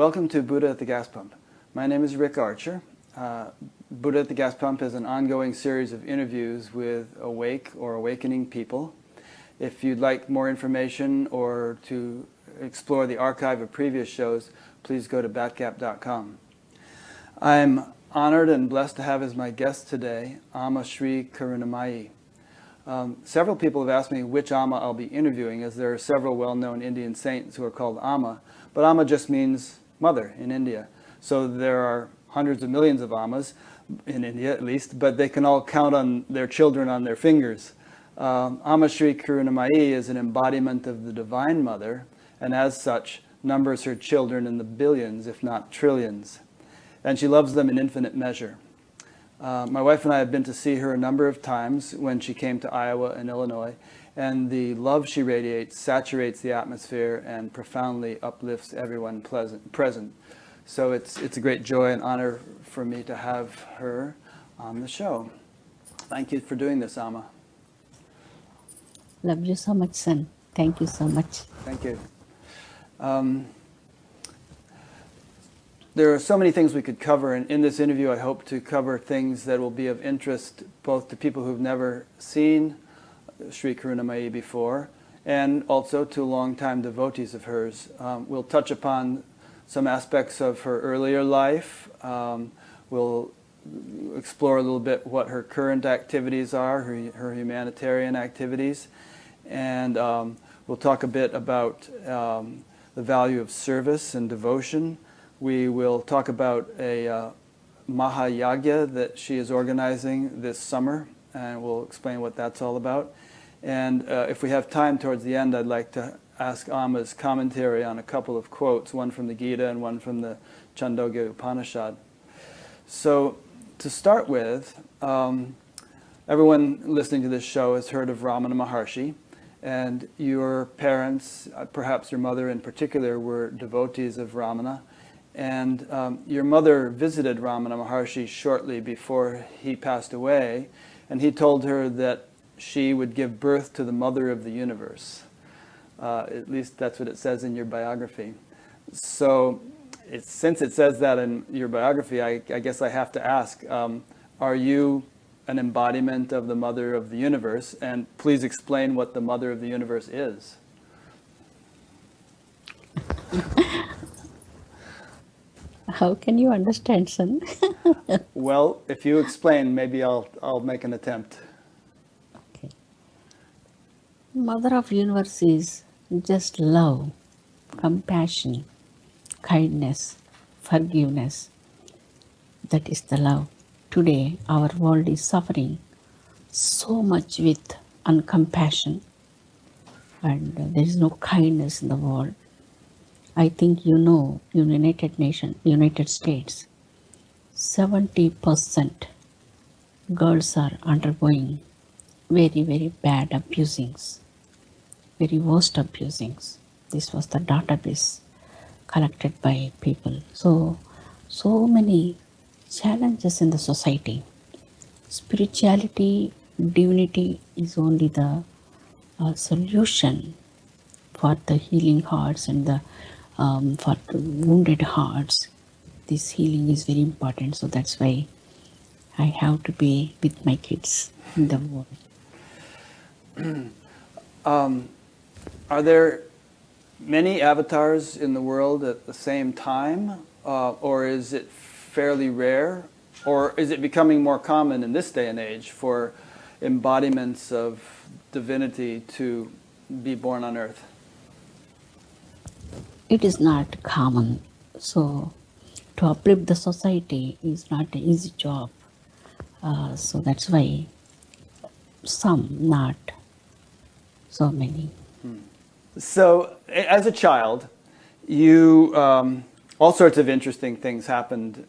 Welcome to Buddha at the Gas Pump. My name is Rick Archer. Uh, Buddha at the Gas Pump is an ongoing series of interviews with awake or awakening people. If you'd like more information or to explore the archive of previous shows, please go to batgap.com. I'm honored and blessed to have as my guest today Amma Sri Karunamayi. Um, several people have asked me which Amma I'll be interviewing, as there are several well-known Indian saints who are called Amma, but Amma just means mother in India. So there are hundreds of millions of Ammas, in India at least, but they can all count on their children on their fingers. Um, Amma Sri Karunamayi is an embodiment of the Divine Mother, and as such, numbers her children in the billions, if not trillions. And she loves them in infinite measure. Uh, my wife and I have been to see her a number of times when she came to Iowa and Illinois, and the love she radiates saturates the atmosphere and profoundly uplifts everyone pleasant, present. So it's, it's a great joy and honor for me to have her on the show. Thank you for doing this, Amma. Love you so much, son. Thank you so much. Thank you. Um, there are so many things we could cover, and in this interview I hope to cover things that will be of interest both to people who've never seen Sri Karunamayi before, and also to longtime devotees of hers. Um, we'll touch upon some aspects of her earlier life. Um, we'll explore a little bit what her current activities are, her, her humanitarian activities, and um, we'll talk a bit about um, the value of service and devotion. We will talk about a uh, Mahayagya that she is organizing this summer, and we'll explain what that's all about. And uh, if we have time towards the end, I'd like to ask Amma's commentary on a couple of quotes, one from the Gita and one from the Chandogya Upanishad. So to start with, um, everyone listening to this show has heard of Ramana Maharshi, and your parents, uh, perhaps your mother in particular, were devotees of Ramana. And um, your mother visited Ramana Maharshi shortly before he passed away, and he told her that she would give birth to the mother of the universe. Uh, at least that's what it says in your biography. So since it says that in your biography, I, I guess I have to ask, um, are you an embodiment of the mother of the universe? And please explain what the mother of the universe is. How can you understand, son? well, if you explain, maybe I'll, I'll make an attempt. Mother of universe is just love, compassion, kindness, forgiveness. That is the love. Today our world is suffering so much with uncompassion and there is no kindness in the world. I think you know United Nations, United States, 70% girls are undergoing very, very bad abusings very worst abusings. This was the database collected by people. So, so many challenges in the society. Spirituality, divinity is only the uh, solution for the healing hearts and the um, for the wounded hearts. This healing is very important. So that's why I have to be with my kids in the world. um, are there many avatars in the world at the same time, uh, or is it fairly rare, or is it becoming more common in this day and age for embodiments of divinity to be born on earth? It is not common. So to uplift the society is not an easy job. Uh, so that's why some, not so many. So as a child, you um, all sorts of interesting things happened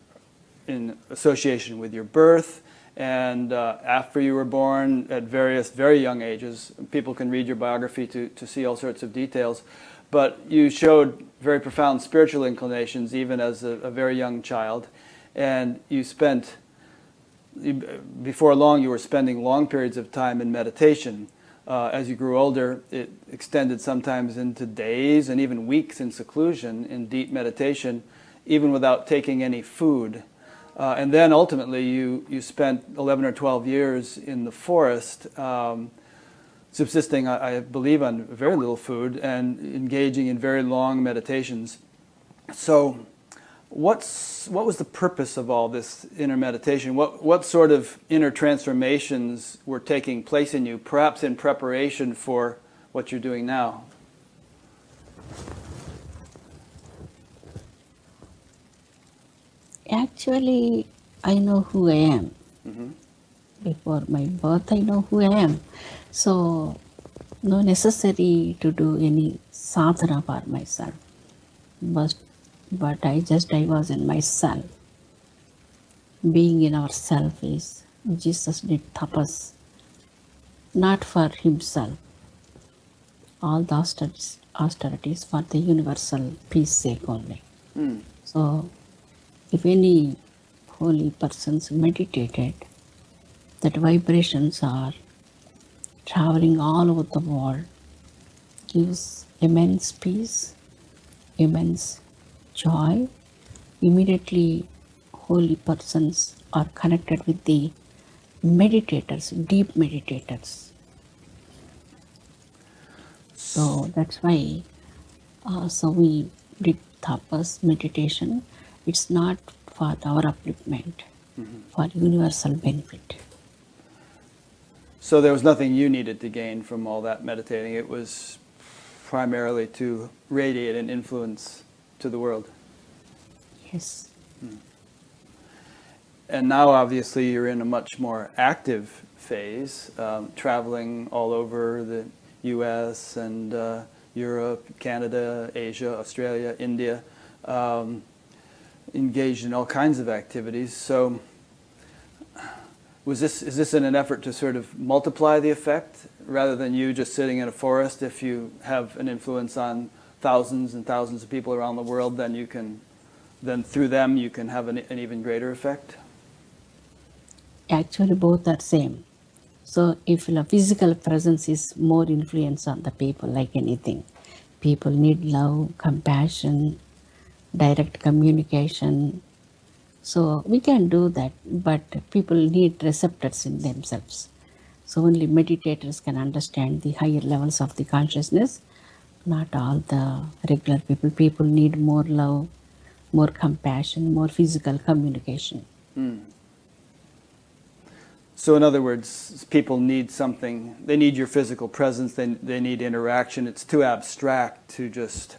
in association with your birth and uh, after you were born at various very young ages. People can read your biography to, to see all sorts of details. But you showed very profound spiritual inclinations even as a, a very young child. And you spent, before long, you were spending long periods of time in meditation. Uh, as you grew older, it extended sometimes into days and even weeks in seclusion in deep meditation, even without taking any food. Uh, and then ultimately, you, you spent 11 or 12 years in the forest, um, subsisting, I, I, believe, on very little food and engaging in very long meditations. So, what's, what was the purpose of all this inner meditation? What, what sort of inner transformations were taking place in you, perhaps in preparation for what you're doing now? Actually, I know who I am. Mm-hmm. Before my birth, I know who I am. So, no necessary to do any sadhana for myself. But, but I just, I was in myself. Being in ourself is, Jesus did tapas, not for himself. All the austerities, austerities for the universal peace sake only. Mm. So, if any holy persons meditated, that vibrations are traveling all over the world, gives immense peace, immense joy. Immediately, holy persons are connected with the meditators, deep meditators. So that's why, uh, so we did tapas meditation it's not for our upliftment, mm-hmm. for universal benefit. So there was nothing you needed to gain from all that meditating. It was primarily to radiate and influence to the world. Yes. Hmm. And now, obviously, you're in a much more active phase, um, traveling all over the U.S. and uh, Europe, Canada, Asia, Australia, India. Um, engaged in all kinds of activities. So was this, is this in an effort to sort of multiply the effect rather than you just sitting in a forest? If you have an influence on thousands and thousands of people around the world, then you can, then through them you can have an, an even greater effect? Actually, both are same. So if the physical presence is more influence on the people, like anything, people need love, compassion, direct communication. So we can do that, but people need receptors in themselves. So only meditators can understand the higher levels of the consciousness, not all the regular people. People need more love, more compassion, more physical communication. Mm. So, in other words, people need something. They need your physical presence. They, they need interaction. It's too abstract to just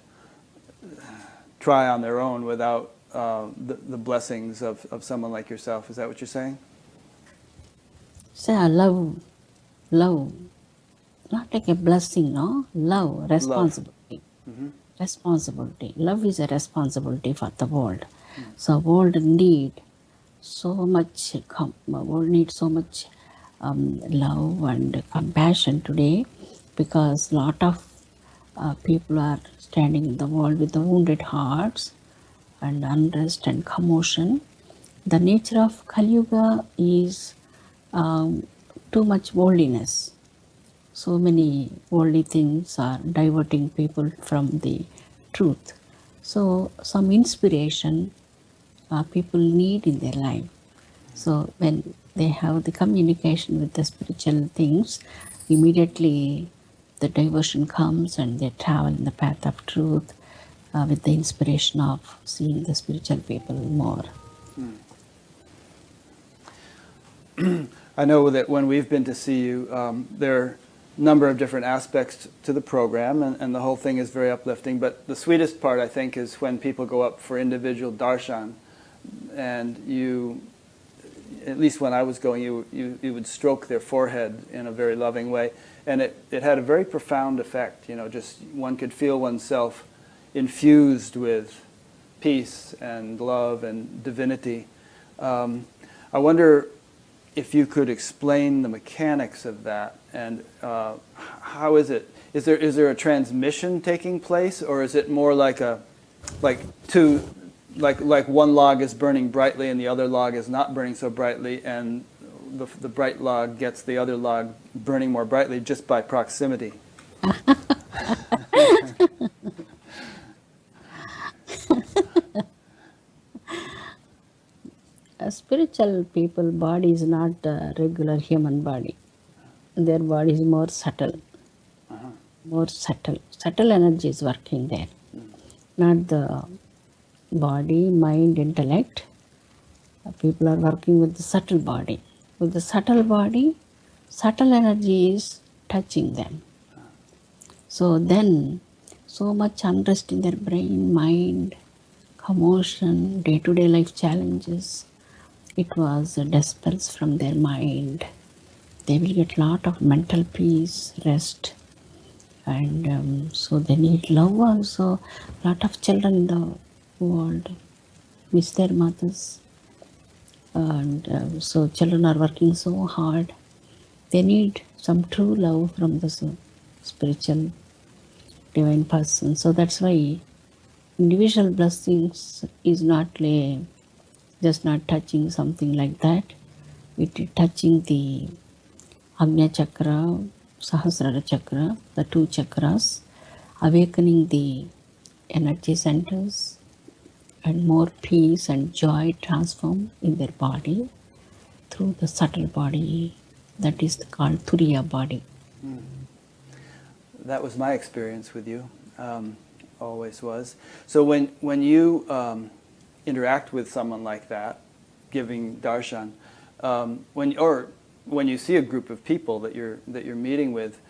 try on their own without uh, the, the blessings of, of someone like yourself. Is that what you're saying? Say, love, love, not like a blessing, no? Love, responsibility. Love. Mm-hmm. Responsibility. Love is a responsibility for the world. Mm. So world need so much, com- world needs so much um, love and compassion today because lot of uh, people are standing in the world with the wounded hearts and unrest and commotion. The nature of Kali Yuga is um, too much worldliness. So many worldly things are diverting people from the truth. So, some inspiration uh, people need in their life. So, when they have the communication with the spiritual things, immediately the diversion comes and they travel in the path of truth uh, with the inspiration of seeing the spiritual people more. Hmm. I know that when we've been to see you, um, there number of different aspects to the program, and, and, the whole thing is very uplifting. But the sweetest part, I think, is when people go up for individual darshan, and you, at least when I was going, you, you, you would stroke their forehead in a very loving way and it, it had a very profound effect. You know, just one could feel oneself infused with peace and love and divinity. Um, I wonder if you could explain the mechanics of that and uh, how is it? Is there is there a transmission taking place, or is it more like a like two like like one log is burning brightly and the other log is not burning so brightly, and the, the bright log gets the other log burning more brightly just by proximity. spiritual people body is not a regular human body. Their body is more subtle, Uh-huh. more subtle. Subtle energy is working there, not the body, mind, intellect. People are working with the subtle body. With the subtle body, subtle energy is touching them. So then, so much unrest in their brain, mind, commotion, day to day life challenges. It was dispels from their mind. They will get lot of mental peace, rest, and um, so they need love also. Lot of children in the world miss their mothers, and um, so children are working so hard. They need some true love from the spiritual divine person. So that's why individual blessings is not a, just not touching something like that. It is touching the Agnya Chakra, Sahasrara Chakra, the two chakras, awakening the energy centers and more peace and joy transform in their body through the subtle body that is called Turiya body. That was my experience with you, um, always was. So when, when you um, interact with someone like that, giving darshan, um, when, or when you see a group of people that you're, that you're meeting with,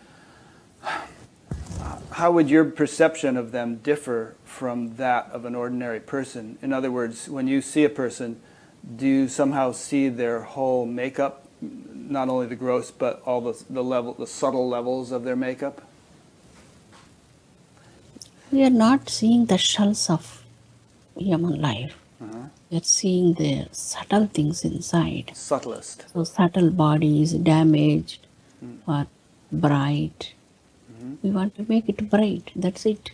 how would your perception of them differ from that of an ordinary person? In other words, when you see a person, do you somehow see their whole makeup, not only the gross, but all the, the level, the subtle levels of their makeup? We are not seeing the shells of human life. Uh-huh. We are seeing the subtle things inside. Subtlest. So subtle body is damaged or bright. We want to make it bright. That's it.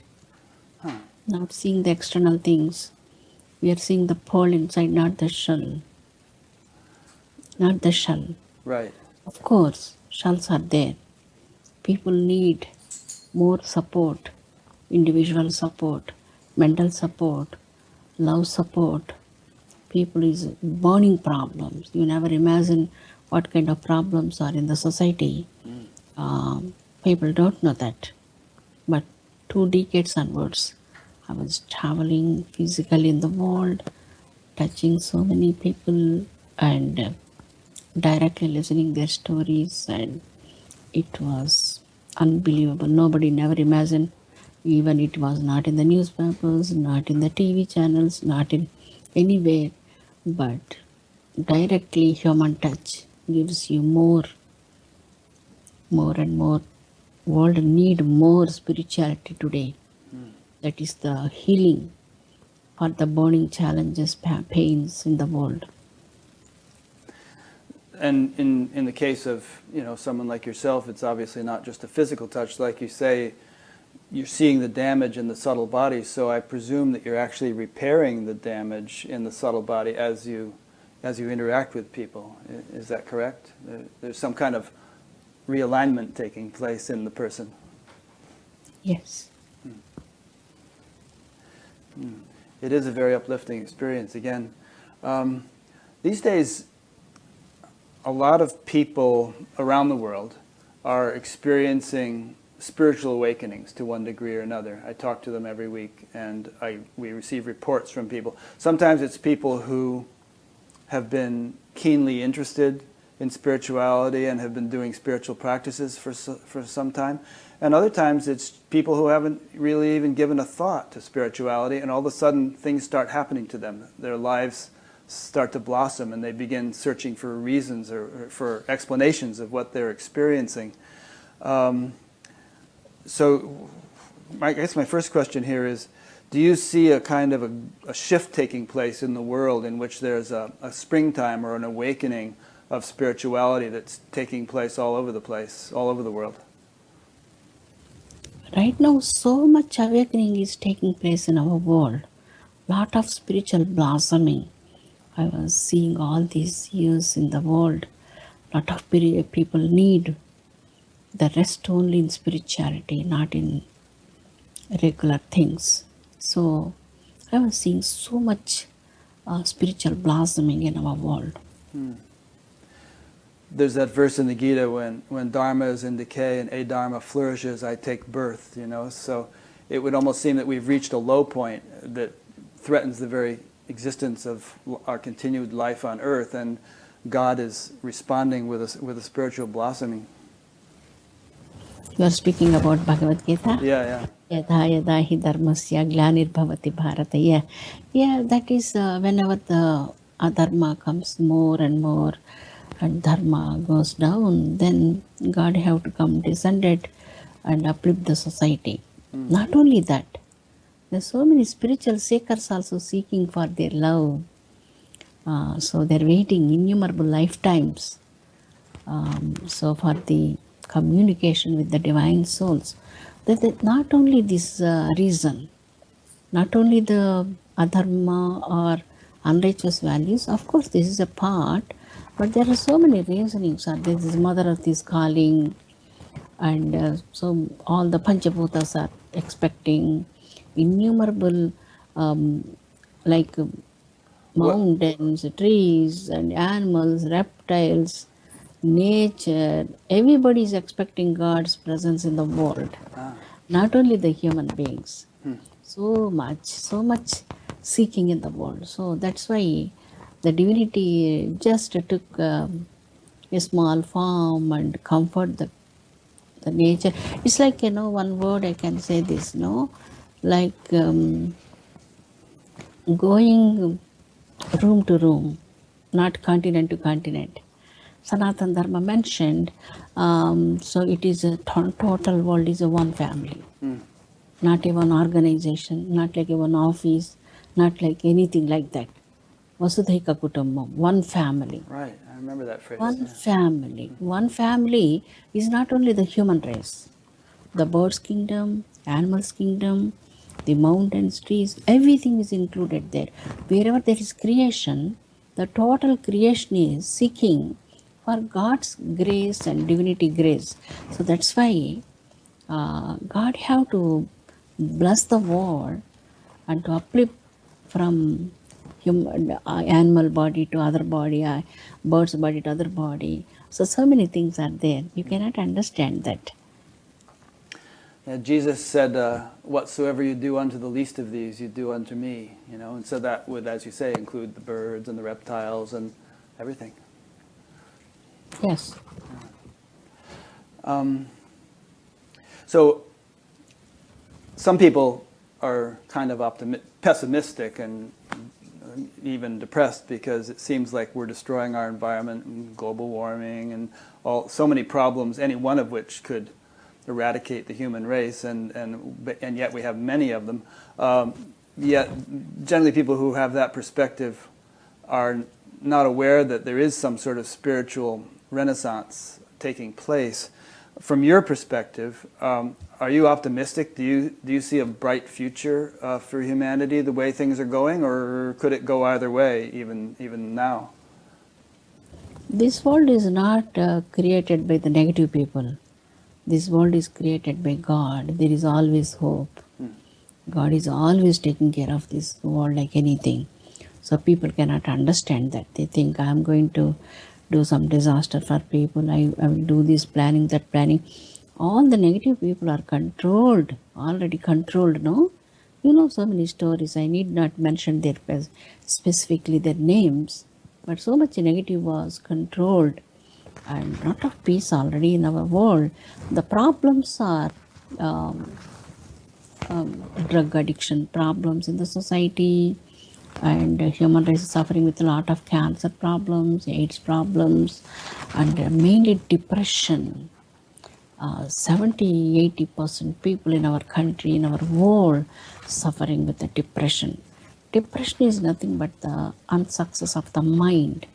Huh. Not seeing the external things. We are seeing the pearl inside, not the shell. Not the shell. Right. Of course, shells are there. People need more support, individual support, mental support, love support. People is burning problems. You never imagine what kind of problems are in the society. Um, people don't know that. But two decades onwards, I was traveling physically in the world, touching so many people and uh, directly listening their stories and it was unbelievable nobody never imagined even it was not in the newspapers not in the tv channels not in anywhere. But directly human touch gives you more more and more world need more spirituality today. Hmm. That is the healing for the burning challenges pains in the world. And in, in the case of you know someone like yourself, it's obviously not just a physical touch. Like you say, you're seeing the damage in the subtle body. So I presume that you're actually repairing the damage in the subtle body as you as you interact with people. Is that correct? There's some kind of realignment taking place in the person. yes It is a very uplifting experience. Again, um, these days, a lot of people around the world are experiencing spiritual awakenings to one degree or another. I talk to them every week, and I, we receive reports from people. Sometimes it's people who have been keenly interested in spirituality and have been doing spiritual practices for for some time. And other times it's people who haven't really even given a thought to spirituality and all of a sudden things start happening to them. Their lives start to blossom and they begin searching for reasons or, or for explanations of what they're experiencing. Um, so my, I guess my first question here is, do you see a kind of a, a shift taking place in the world in which there's a, a springtime or an awakening of spirituality that's taking place all over the place, all over the world? Right now, so much awakening is taking place in our world. Lot of spiritual blossoming. I was seeing all these years in the world. lot of people need the rest only in spirituality, not in regular things. So I was seeing so much uh, spiritual blossoming in our world. There's that verse in the Gita when, when Dharma is in decay and Adharma flourishes, I take birth, you know. So it would almost seem that we've reached a low point that threatens the very existence of our continued life on earth, and God is responding with a, with a spiritual blossoming. You are speaking about Bhagavad Gita? Yeah, yeah. Yada yada hi dharmasya glanirbhavati bharata. Yeah, yeah that is uh, whenever the uh, adharma comes more and more and dharma goes down, then God have to come descended and uplift the society. Mm. Not only that, there are so many spiritual seekers also seeking for their love. Uh, so they're waiting innumerable lifetimes. Um, so for the communication with the divine souls that that not only this uh, reason not only the adharma or unrighteous values of course this is a part but there are so many reasonings are there is mother of this calling and uh, so all the panchabhutas are expecting innumerable um, like uh, mountains trees and animals reptiles nature everybody is expecting god's presence in the world Ah. not only the human beings. So much so much seeking in the world. So that's why the divinity just took um, a small form and comfort the the nature. It's like you know one word i can say this no like um, going room to room not continent to continent sanatan dharma mentioned um, so it is a to- total world is a one family not even organization not like a one office not like anything like that vasudhaika kutumbam one family Right, I remember that phrase. one yeah. family. One family is not only the human race, the birds' kingdom, animals' kingdom, the mountains, trees, everything is included there. Wherever there is creation, the total creation is seeking for God's grace and divinity grace. So that's why uh, God have to bless the world and to uplift from human uh, animal body to other body, uh, bird's body to other body. So so many things are there. You cannot understand that. Yeah, Jesus said, uh, "Whatsoever you do unto the least of these, you do unto me." You know, and so that would, as you say, include the birds and the reptiles and everything. Yes. Um, so, some people are kind of pessimistic and even depressed because it seems like we're destroying our environment and global warming and all so many problems, any one of which could eradicate the human race, and and and yet we have many of them. Um, yet, generally, people who have that perspective are not aware that there is some sort of spiritual renaissance taking place. From your perspective, um, are you optimistic? Do you do you see a bright future uh, for humanity the way things are going, or could it go either way even even now? This world is not uh, created by the negative people. This world is created by God. There is always hope. God is always taking care of this world like anything. So people cannot understand that. They think I am going to do some disaster for people. I, I will do this planning, that planning. All the negative people are controlled, already controlled, no? You know so many stories. I need not mention their specifically their names, but so much negative was controlled and lot of peace already in our world. The problems are um, um, drug addiction problems in the society, and uh, human race is suffering with a lot of cancer problems, AIDS problems, and uh, mainly depression. Uh, 70 80 percent people in our country, in our world, suffering with the depression. Depression is nothing but the unsuccess of the mind.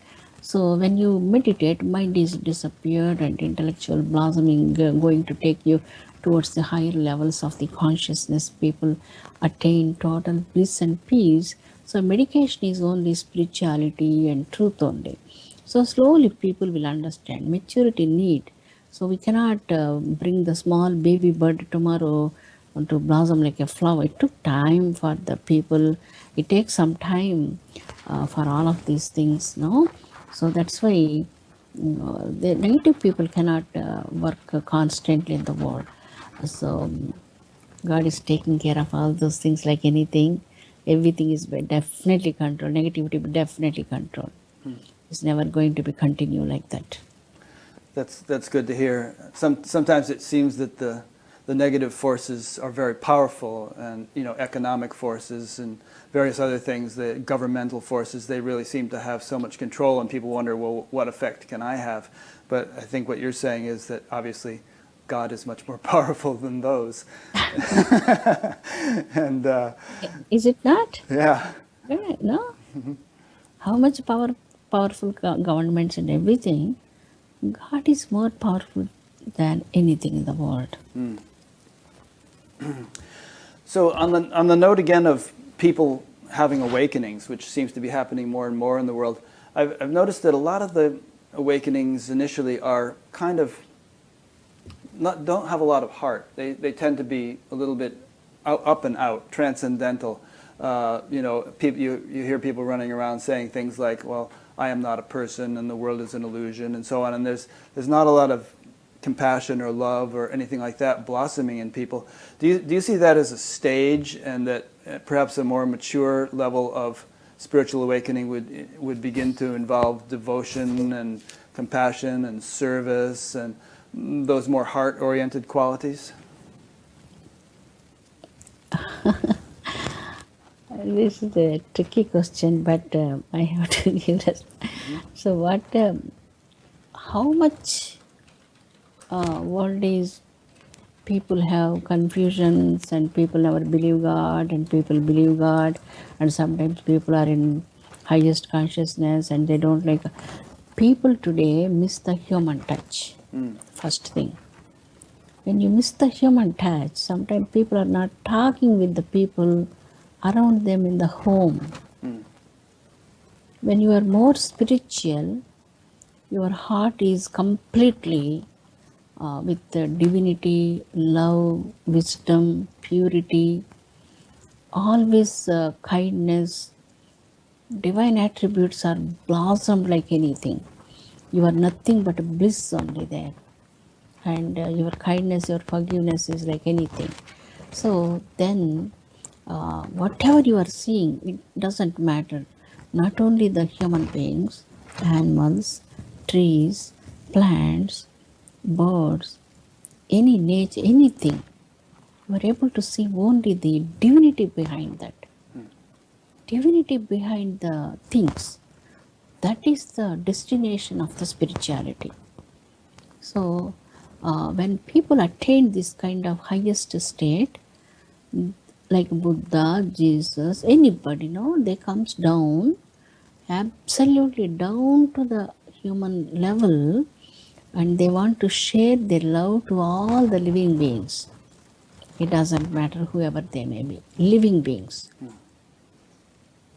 So when you meditate, mind is disappeared and intellectual blossoming uh, going to take you towards the higher levels of the consciousness. People attain total bliss and peace. So medication is only spirituality and truth only. So slowly people will understand maturity need. So we cannot uh, bring the small baby bud tomorrow to blossom like a flower. It took time for the people. It takes some time uh, for all of these things, no? So that's why you know, the native people cannot uh, work constantly in the world. So God is taking care of all those things like anything. Everything is definitely controlled. Negativity definitely controlled. Hmm. It's never going to be continue like that. That's that's good to hear. Some sometimes it seems that the the negative forces are very powerful, and you know economic forces and various other things, the governmental forces, they really seem to have so much control, and people wonder, well, what effect can I have? But I think what you're saying is that obviously God is much more powerful than those, and uh, Is it not? yeah, Right, no? How much power, powerful governments and everything, God is more powerful than anything in the world. So on the on the note again of people having awakenings, which seems to be happening more and more in the world, I've, I've noticed that a lot of the awakenings initially are kind of not don't have a lot of heart. They they tend to be a little bit out, up and out, transcendental. Uh, you know, people you you hear people running around saying things like, "Well, I am not a person, and the world is an illusion," and so on. And there's there's not a lot of compassion or love or anything like that blossoming in people. Do you, do you see that as a stage and that uh, perhaps a more mature level of spiritual awakening would, would begin to involve devotion and compassion and service and those more heart-oriented qualities? This is a tricky question, but uh, I have to give this. So, what, um, how much uh, world is people have confusions and people never believe God and people believe God, and sometimes people are in highest consciousness and they don't like. People today miss the human touch. First thing when you miss the human touch, sometimes people are not talking with the people around them in the home. When you are more spiritual, your heart is completely uh, with the divinity, love, wisdom, purity, always uh, kindness, divine attributes are blossomed like anything. You are nothing but a bliss only there and uh, your kindness, your forgiveness is like anything. So then, uh, whatever you are seeing, it doesn't matter. Not only the human beings, animals, trees, plants, birds, any nature, anything, you are able to see only the divinity behind that. Divinity behind the things. That is the destination of the spirituality. So, uh, when people attain this kind of highest state, like Buddha, Jesus, anybody, no, they comes down, absolutely down to the human level, and they want to share their love to all the living beings. It doesn't matter whoever they may be, living beings.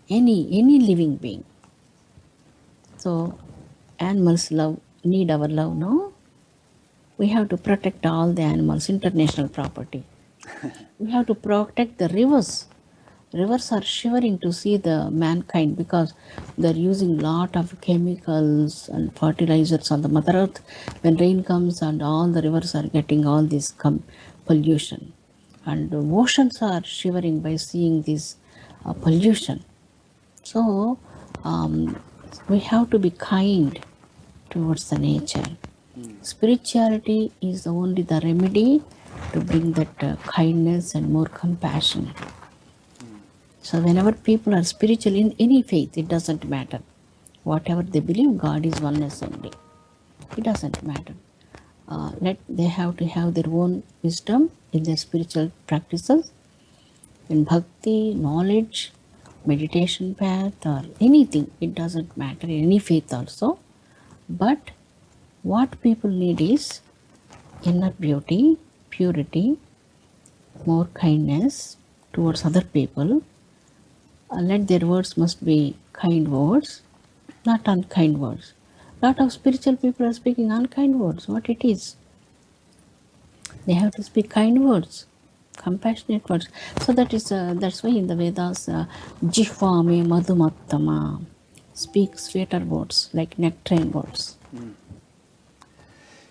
Any any living being. So animals love need our love, no? We have to protect all the animals, international property. we have to protect the rivers. Rivers are shivering to see the mankind because they're using a lot of chemicals and fertilizers on the Mother Earth. When rain comes and all the rivers are getting all this pollution, and the oceans are shivering by seeing this uh, pollution. So um, we have to be kind towards the nature. Spirituality is only the remedy to bring that uh, kindness and more compassion. So, whenever people are spiritual in any faith, it doesn't matter. Whatever they believe, God is oneness only. It doesn't matter. Uh, let they have to have their own wisdom in their spiritual practices, in bhakti, knowledge, meditation path, or anything. It doesn't matter. In any faith also, but what people need is inner beauty, purity, more kindness towards other people. Uh, let their words must be kind words, not unkind words. lot of spiritual people are speaking unkind words, what it is. They have to speak kind words, compassionate words. So that is uh, that's why in the Vedas, uh, jihvame madhumattama, speak sweeter words like nectarine words.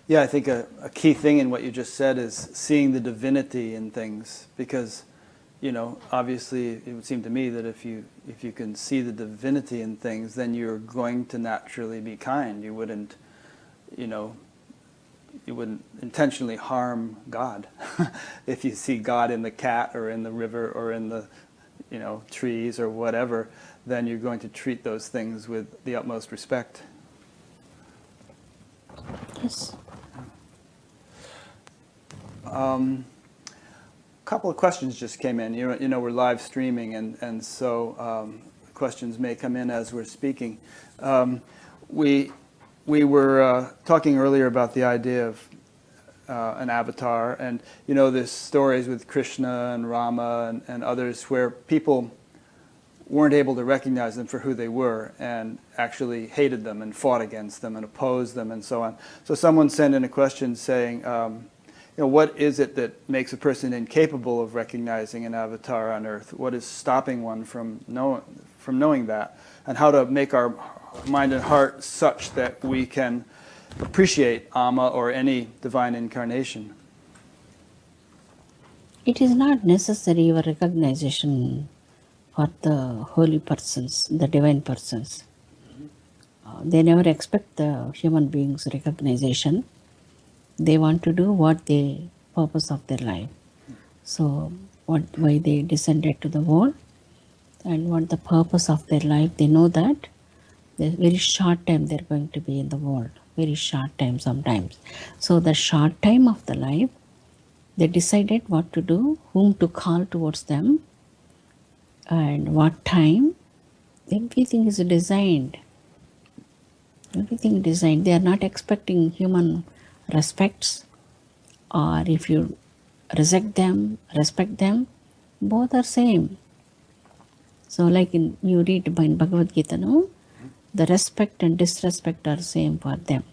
Yeah, I think a, a key thing in what you just said is seeing the divinity in things because, you know, obviously it would seem to me that if you if you can see the divinity in things, then you're going to naturally be kind. You wouldn't, you know, you wouldn't intentionally harm God if you see God in the cat or in the river or in the, you know, trees or whatever. Then you're going to treat those things with the utmost respect. Yes. Um, a couple of questions just came in. You know, you know we're live streaming, and, and so um, questions may come in as we're speaking. Um, we, we were uh, talking earlier about the idea of uh, an avatar, and you know, there's stories with Krishna and Rama and, and others where people weren't able to recognize them for who they were and actually hated them and fought against them and opposed them and so on. So someone sent in a question saying, um, you know, what is it that makes a person incapable of recognizing an avatar on earth? What is stopping one from, know, from knowing that? And how to make our mind and heart such that we can appreciate Amma or any divine incarnation? It is not necessary your recognition for the holy persons, the divine persons. Uh, they never expect the human beings' recognition. They want to do what the purpose of their life. So, what why they descended to the world, and what the purpose of their life. They know that. The very short time they're going to be in the world. Very short time sometimes. So the short time of the life, they decided what to do, whom to call towards them, and what time everything is designed everything designed they are not expecting human respects or if you reject them respect them both are same so like in you read in bhagavad gita no the respect and disrespect are same for them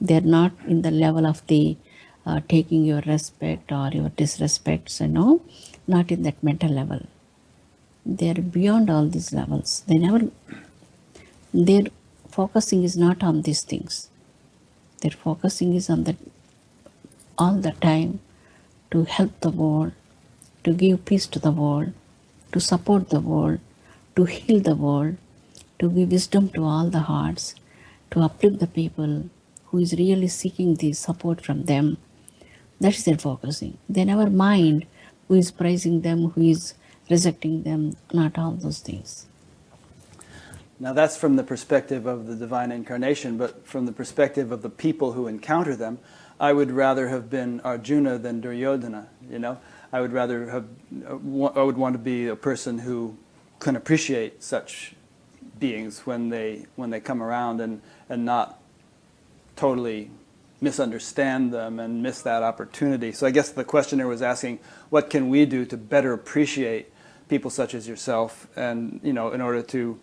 they are not in the level of the uh, taking your respect or your disrespects you know not in that mental level they are beyond all these levels. They never, their focusing is not on these things. Their focusing is on the all the time to help the world, to give peace to the world, to support the world, to heal the world, to give wisdom to all the hearts, to uplift the people who is really seeking the support from them. That is their focusing. They never mind who is praising them, who is rejecting them, not all those things. Now that's from the perspective of the divine incarnation, but from the perspective of the people who encounter them, I would rather have been Arjuna than Duryodhana, you know? I would rather have, uh, I would want to be a person who can appreciate such beings when they, when they come around and, and not totally misunderstand them and miss that opportunity. So I guess the questioner was asking, what can we do to better appreciate people such as yourself and, you know, in order to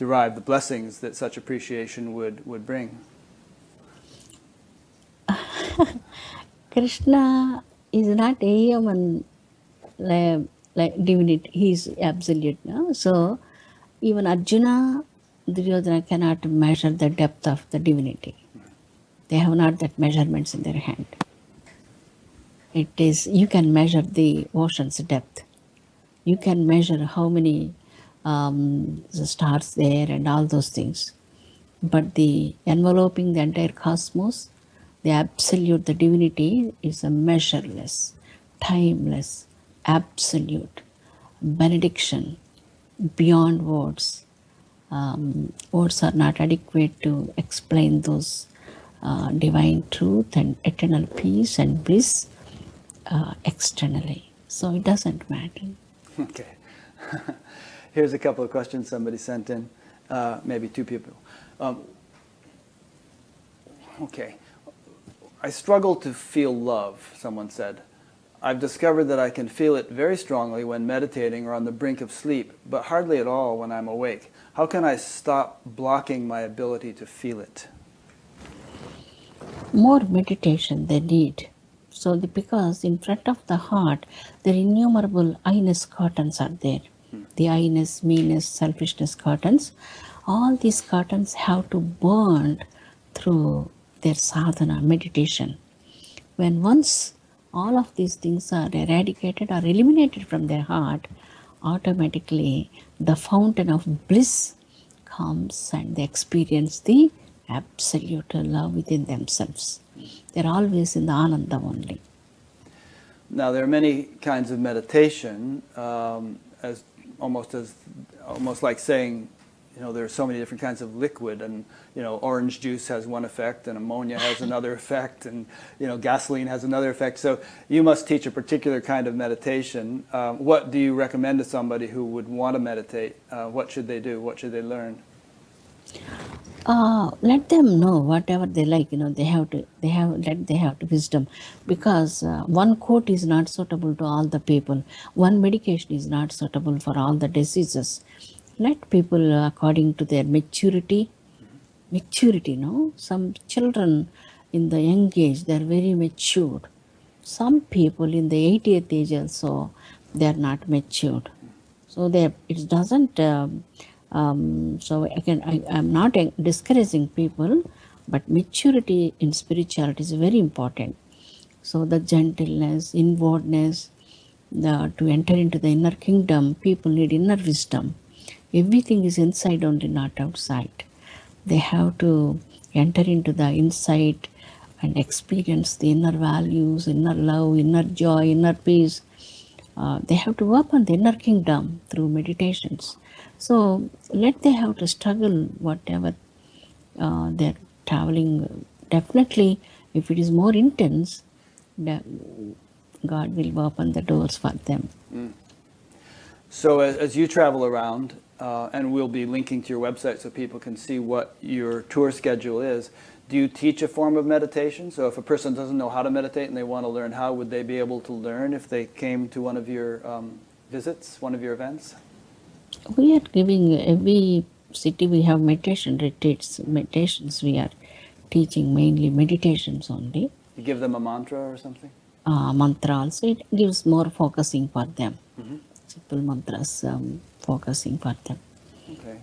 derive the blessings that such appreciation would, would bring? Krishna is not a human like, like divinity, he is absolute. No? So even Arjuna, Duryodhana cannot measure the depth of the divinity. They have not that measurements in their hand. It is, you can measure the ocean's depth. You can measure how many um, the stars there and all those things. But the enveloping the entire cosmos, the absolute, the divinity is a measureless, timeless, absolute benediction beyond words. Um, words are not adequate to explain those uh, divine truth and eternal peace and bliss uh, externally. So it doesn't matter. Okay. Here's a couple of questions somebody sent in, uh, maybe two people. Um, okay. I struggle to feel love, someone said. I've discovered that I can feel it very strongly when meditating or on the brink of sleep, but hardly at all when I'm awake. How can I stop blocking my ability to feel it? more meditation they need. So, the, because in front of the heart, there are innumerable I-ness curtains are there. The I-ness, meanness, selfishness curtains. All these curtains have to burn through their sadhana, meditation. When once all of these things are eradicated or eliminated from their heart, automatically the fountain of bliss comes and they experience the absolute love within themselves. They're always in the ananda only. Now there are many kinds of meditation, um, as almost as almost like saying, you know, there are so many different kinds of liquid, and you know, orange juice has one effect, and ammonia has another effect, and you know, gasoline has another effect. So you must teach a particular kind of meditation. Um, what do you recommend to somebody who would want to meditate? Uh, what should they do? What should they learn? Uh, let them know whatever they like you know they have to they have let they have to wisdom. Because uh, one quote is not suitable to all the people. One medication is not suitable for all the diseases. Let people uh, according to their maturity maturity no? Some children in the young age they are very matured. Some people in the 80th age also they are not matured. So they it doesn't um, so again, I, I'm not discouraging people, but maturity in spirituality is very important. So the gentleness, inwardness, the, to enter into the inner kingdom, people need inner wisdom. Everything is inside only, not outside. They have to enter into the inside and experience the inner values, inner love, inner joy, inner peace. Uh, they have to work on the inner kingdom through meditations. So let they have to struggle whatever uh, they're traveling. Definitely, if it is more intense, God will open the doors for them. Mm. So as, as, you travel around, uh, and we'll be linking to your website so people can see what your tour schedule is. Do you teach a form of meditation? So if a person doesn't know how to meditate and they want to learn how, would they be able to learn if they came to one of your um, visits, one of your events? We are giving every city we have meditation retreats meditations. We are teaching mainly meditations only. You give them a mantra or something? Uh, mantra also. It gives more focusing for them. Mm-hmm. simple mantras um, focusing for them. Okay.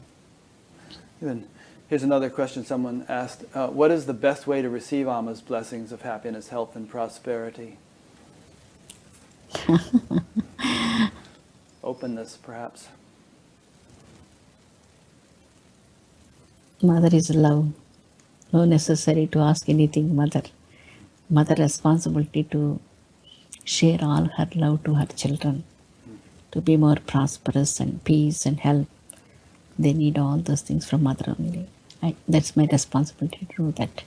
Then here's another question someone asked. Uh, what is the best way to receive Amma's blessings of happiness health and prosperity? Openness perhaps Mother is love. No necessary to ask anything, mother. Mother responsibility to share all her love to her children, to be more prosperous and peace and health. They need all those things from mother only. I, that's my responsibility to do that.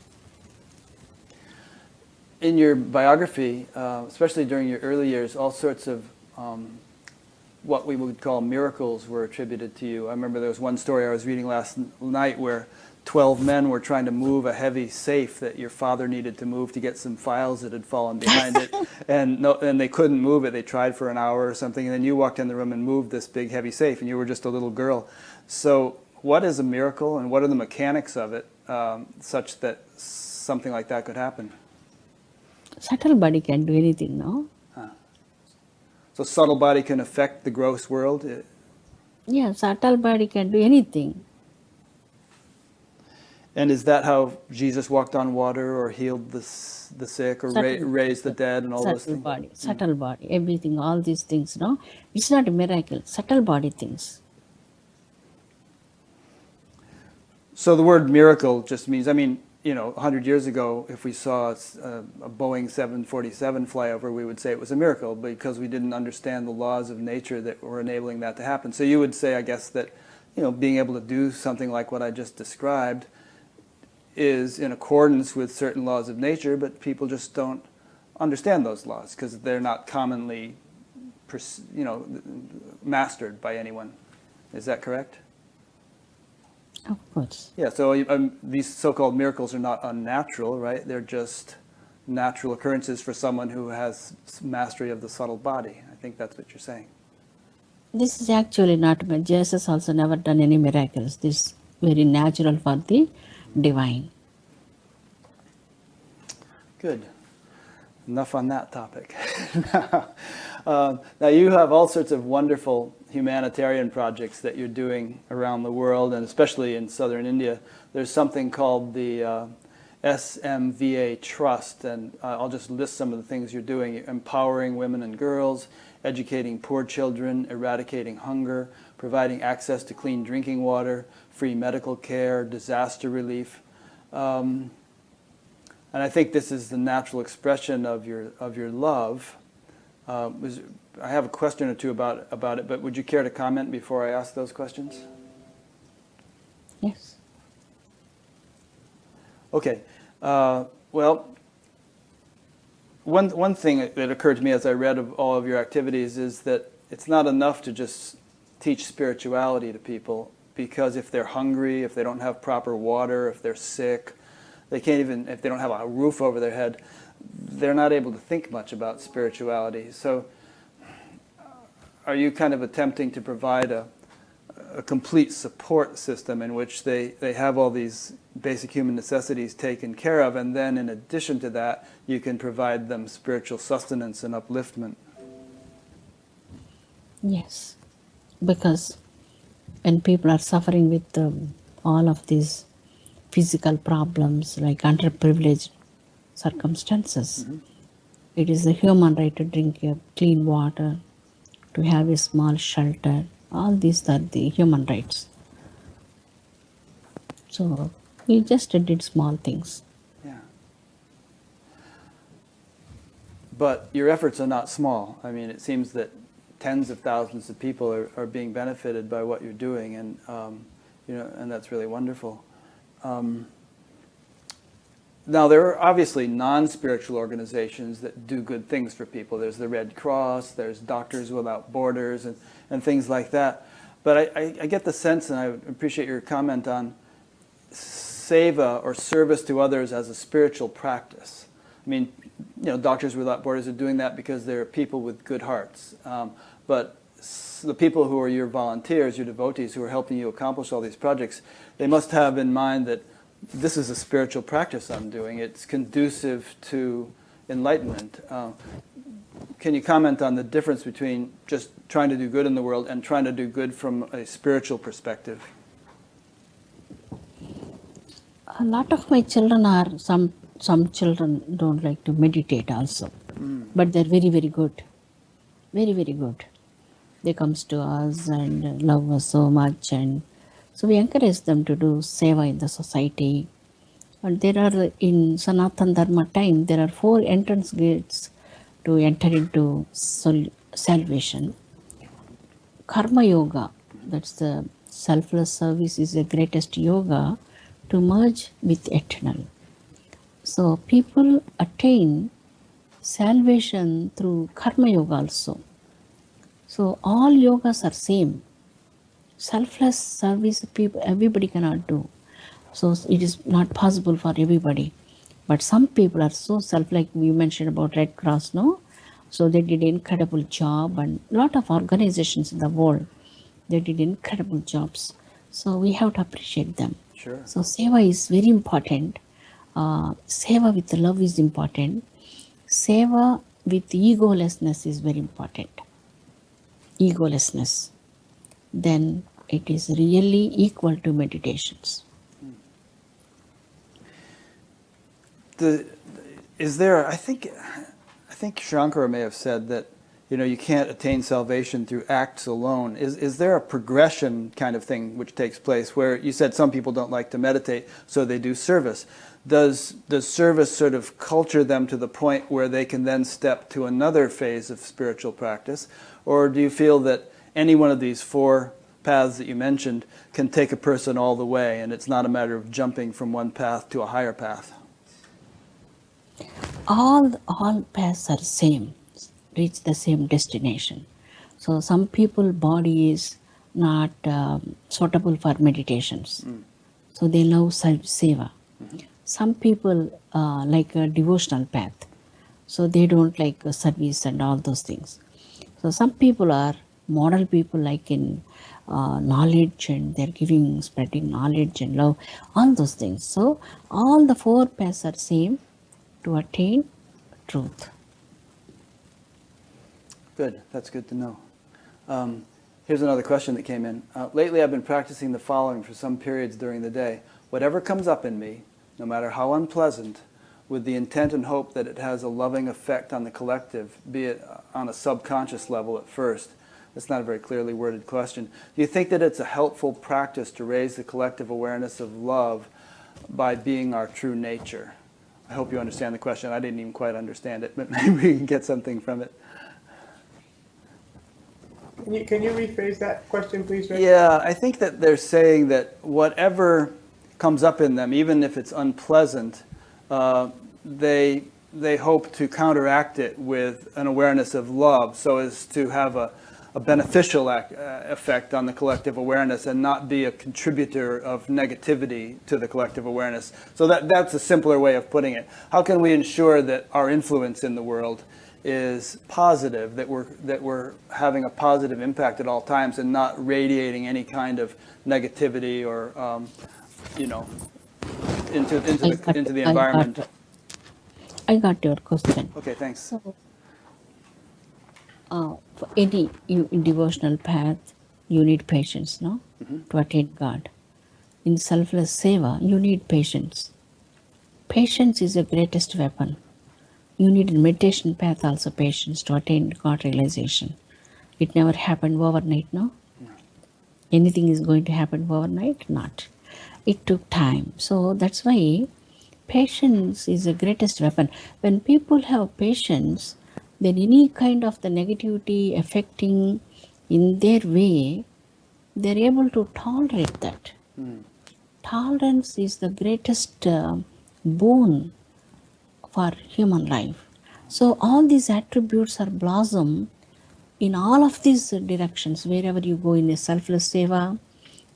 In your biography, uh, especially during your early years, all sorts of um, what we would call miracles were attributed to you. I remember there was one story I was reading last night where 12 men were trying to move a heavy safe that your father needed to move to get some files that had fallen behind it. And, no, and they couldn't move it. They tried for an hour or something. And then you walked in the room and moved this big heavy safe, and you were just a little girl. So, what is a miracle, and what are the mechanics of it um, such that something like that could happen? Subtle body can do anything, no? So subtle body can affect the gross world? Yeah, subtle body can do anything. And is that how Jesus walked on water or healed the, the sick or ra raised the dead and all subtle those things? Body, mm. subtle body, everything, all these things, no? It's not a miracle, subtle body things. So the word miracle just means, I mean, you know, 100 years ago, if we saw a, uh, a, Boeing 747 flyover, we would say it was a miracle because we didn't understand the laws of nature that were enabling that to happen. So you would say, I guess, that you know, being able to do something like what I just described is in accordance with certain laws of nature, but people just don't understand those laws because they're not commonly, you know, mastered by anyone. Is that correct? Of course. Yeah, so um, these so-called miracles are not unnatural, right? They're just natural occurrences for someone who has mastery of the subtle body. I think that's what you're saying. This is actually not, Jesus also never done any miracles. This is very natural for the divine. Good. Enough on that topic. now, uh, now, you have all sorts of wonderful humanitarian projects that you're doing around the world, and especially in southern India. There's something called the uh, SMVA Trust, and uh, I'll just list some of the things you're doing. empowering women and girls, educating poor children, eradicating hunger, providing access to clean drinking water, free medical care, disaster relief. Um, and I think this is the natural expression of your, of your love. Uh, I have a question or two about, about it, but would you care to comment before I ask those questions? Yes. Okay. Uh, well, one, one thing that occurred to me as I read of all of your activities is that it's not enough to just teach spirituality to people because if they're hungry, if they don't have proper water, if they're sick, they can't even, if they don't have a roof over their head, they're not able to think much about spirituality. So are you kind of attempting to provide a, a complete support system in which they, they have all these basic human necessities taken care of, and then in addition to that, you can provide them spiritual sustenance and upliftment? Yes, because when people are suffering with um, all of these physical problems like underprivileged circumstances, mm-hmm. it is a human right to drink clean water, to have a small shelter. All these are the human rights. So we just did small things. Yeah. But your efforts are not small. I mean, it seems that tens of thousands of people are, are being benefited by what you're doing, and um, you know, and that's really wonderful. Um, now, there are obviously non-spiritual organizations that do good things for people. There's the Red Cross, there's Doctors Without Borders, and, and things like that. But I, I, I get the sense, and I appreciate your comment on seva or service to others as a spiritual practice. I mean, you know, Doctors Without Borders are doing that because they're people with good hearts. Um, but the people who are your volunteers, your devotees who are helping you accomplish all these projects, they must have in mind that this is a spiritual practice I'm doing. It's conducive to enlightenment. Uh, can you comment on the difference between just trying to do good in the world and trying to do good from a spiritual perspective? A lot of my children are some some children don't like to meditate also, mm. but they're very very good, very very good. They comes to us and love us so much and so we encourage them to do seva in the society. And there are, in Sanatan Dharma time, there are four entrance gates to enter into salvation. Karma Yoga, that's the selfless service, is the greatest yoga to merge with eternal. So people attain salvation through Karma Yoga also. So all yogas are same selfless service people everybody cannot do. So it is not possible for everybody. But some people are so self like you mentioned about red cross no? So they did incredible job and lot of organizations in the world. They did incredible jobs. So we have to appreciate them. Sure. So seva is very important. Uh, seva with love is important. Seva with egolessness is very important. Egolessness. Then it is really equal to meditations. The, is there, I think, I think Shankara may have said that, you know, you can't attain salvation through acts alone. Is, is there a progression kind of thing which takes place where you said some people don't like to meditate, so they do service. Does, does service sort of culture them to the point where they can then step to another phase of spiritual practice? Or do you feel that any one of these four paths that you mentioned can take a person all the way, and it's not a matter of jumping from one path to a higher path. All all paths are same, reach the same destination. So some people body is not um, suitable for meditations, mm. so they love self seva. Mm-hmm. Some people uh, like a devotional path, so they don't like service and all those things. So some people are model people like in uh, knowledge and they're giving, spreading knowledge and love, all those things. So all the four paths are same. to attain truth. Good, that's good to know. Um, here's another question that came in. Uh, lately, I've been practicing the following for some periods during the day. Whatever comes up in me, no matter how unpleasant, with the intent and hope that it has a loving effect on the collective, be it on a subconscious level at first. That's not a very clearly worded question. Do you think that it's a helpful practice to raise the collective awareness of love by being our true nature? I hope you understand the question. I didn't even quite understand it, but maybe we can get something from it. Can you, can you rephrase that question, please, Rick? Yeah, I think that they're saying that whatever comes up in them, even if it's unpleasant, uh, they, they hope to counteract it with an awareness of love so as to have a, a beneficial ac- uh, effect on the collective awareness and not be a contributor of negativity to the collective awareness. So that, that's a simpler way of putting it. How can we ensure that our influence in the world is positive, that we're, that we're having a positive impact at all times and not radiating any kind of negativity or, um, you know, into, into, the, into the environment? I got your question. Okay, thanks. So, uh, for any you, devotional path, you need patience, no, to attain God. In selfless seva, you need patience. Patience is the greatest weapon. You need in meditation path also patience to attain God realization. It never happened overnight, no. Anything is going to happen overnight? Not. It took time. So that's why patience is the greatest weapon. When people have patience, then any kind of the negativity affecting in their way, they're able to tolerate that. Tolerance is the greatest uh, boon for human life. So all these attributes are blossom in all of these directions, wherever you go in a selfless seva,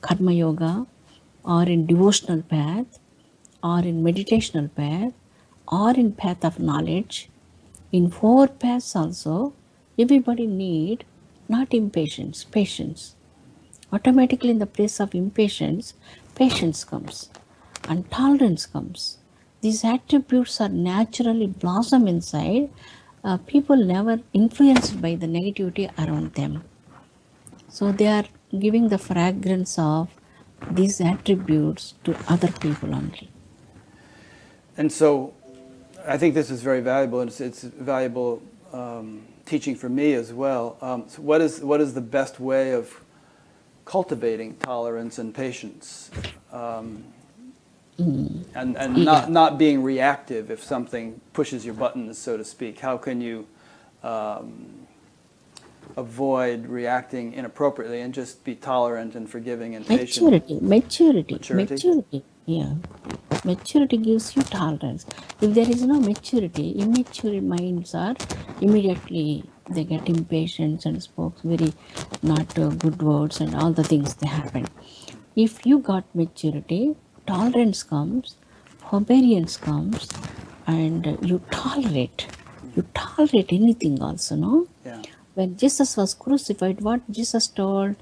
karma yoga, or in devotional path, or in meditational path, or in path of knowledge. In four paths also, everybody need not impatience, patience. Automatically in the place of impatience, patience comes and tolerance comes. These attributes are naturally blossom inside. Uh, people never influenced by the negativity around them. So they are giving the fragrance of these attributes to other people only. And so I think this is very valuable, and it's, it's valuable um, teaching for me as well. Um, so what, is, what is the best way of cultivating tolerance and patience? Um, and and not, not being reactive if something pushes your buttons, so to speak. How can you um, avoid reacting inappropriately and just be tolerant and forgiving and patient? Maturity, maturity, Maturity? maturity. Yeah. Maturity gives you tolerance. If there is no maturity, immature minds are immediately they get impatient and spoke very not uh, good words and all the things they happen. If you got maturity, tolerance comes, forbearance comes, and you tolerate. You tolerate anything also, no? Yeah. When Jesus was crucified, what Jesus told?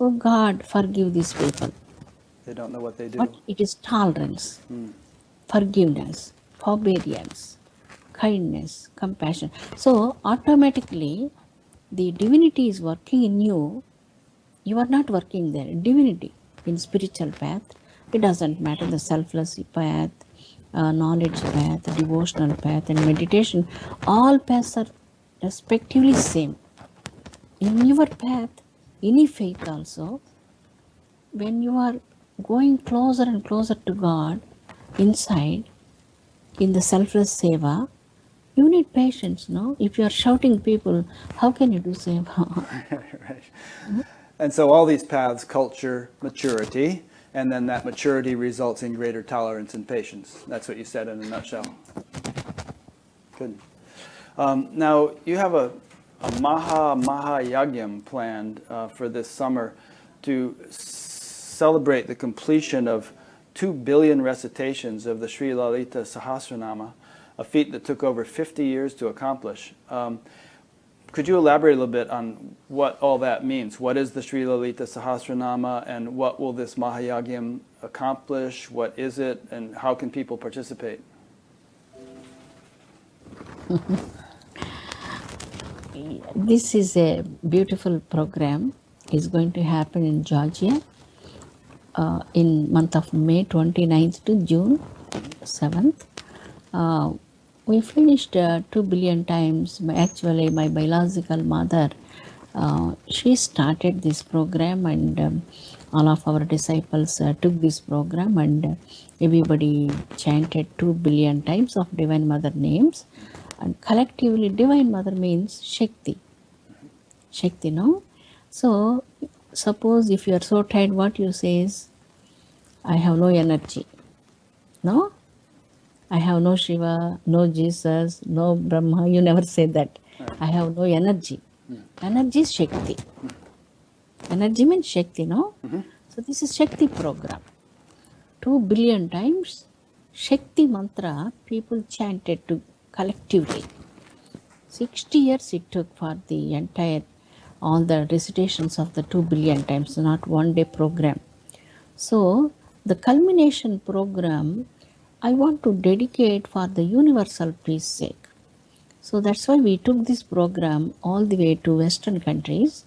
Oh God, forgive these people. They don't know what they do. But it is tolerance, forgiveness, forbearance, kindness, compassion. So automatically the divinity is working in you. You are not working there. Divinity in spiritual path. It doesn't matter the selfless path, uh, knowledge path, devotional path, and meditation. All paths are respectively same. In your path, any faith also, when you are going closer and closer to God inside in the selfless seva, you need patience, no? If you are shouting people, how can you do seva? right. And so all these paths culture maturity, and then that maturity results in greater tolerance and patience. That's what you said in a nutshell. Good. Um, now, you have a, a Maha Maha Yagyam planned uh, for this summer to celebrate the completion of two billion recitations of the Sri Lalita Sahasranama, a feat that took over 50 years to accomplish. Um, could you elaborate a little bit on what all that means? What is the Sri Lalita Sahasranama and what will this Mahayagyam accomplish? What is it and how can people participate? This is a beautiful program. It's going to happen in Georgia uh, in month of May 29th to June 7th. Uh, we finished uh, 2 billion times. Actually, my biological mother, uh, she started this program and um, all of our disciples uh, took this program and uh, everybody chanted 2 billion times of Divine Mother names. And collectively, Divine Mother means Shakti. Shakti, no? So, suppose if you are so tired, what you say is, I have no energy. No? I have no Shiva, no Jesus, no Brahma. You never say that. I have no energy. Hmm. Energy is Shakti. Hmm. Energy means Shakti, no? Mm-hmm. So, this is Shakti program. Two billion times Shakti mantra people chanted to collectively. 60 years it took for the entire all the recitations of the 2 billion times not one day program. So the culmination program i want to dedicate for the universal peace sake. So that's why we took this program all the way to western countries.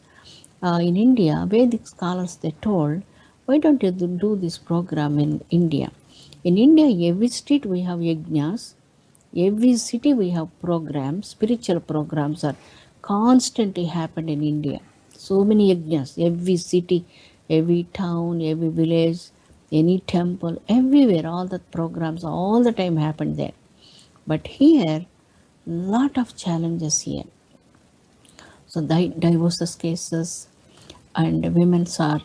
Uh, in india vedic scholars they told why don't you do this program in india? In india every street we have yajnas every city we have programs spiritual programs are constantly happen in india. So many yajnas every city every town every village any temple everywhere all the programs all the time happen there. But here lot of challenges here. So di- divorces cases and women's are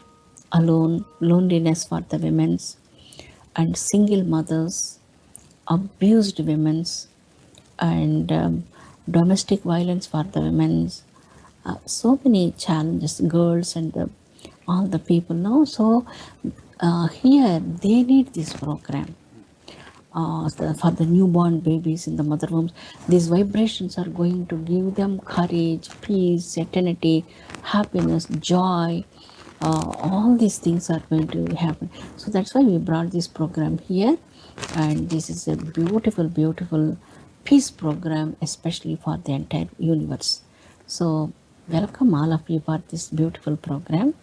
alone loneliness for the women's and single mothers abused women's and um, domestic violence for the women's uh, so many challenges girls and the, all the people now so uh, here they need this program uh, for the newborn babies in the mother wombs. These vibrations are going to give them courage, peace, serenity, happiness, joy. Uh, all these things are going to happen. So that's why we brought this program here, and this is a beautiful, beautiful peace program, especially for the entire universe. So welcome all of you for this beautiful program,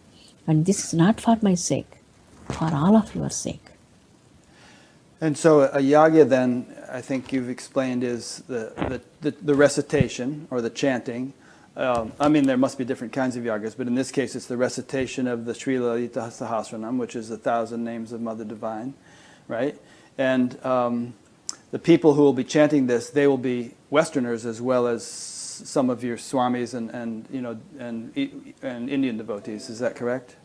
and this is not for my sake, for all of your sake. And so a yagya then, I think you've explained, is the, the, the, the recitation or the chanting. Um, I mean, there must be different kinds of yagas, but in this case, it's the recitation of the Sri Lalita Sahasranam, which is the thousand names of Mother Divine, right? And um, the people who will be chanting this, they will be Westerners as well as some of your Swamis and, and you know and, and Indian devotees. Is that correct?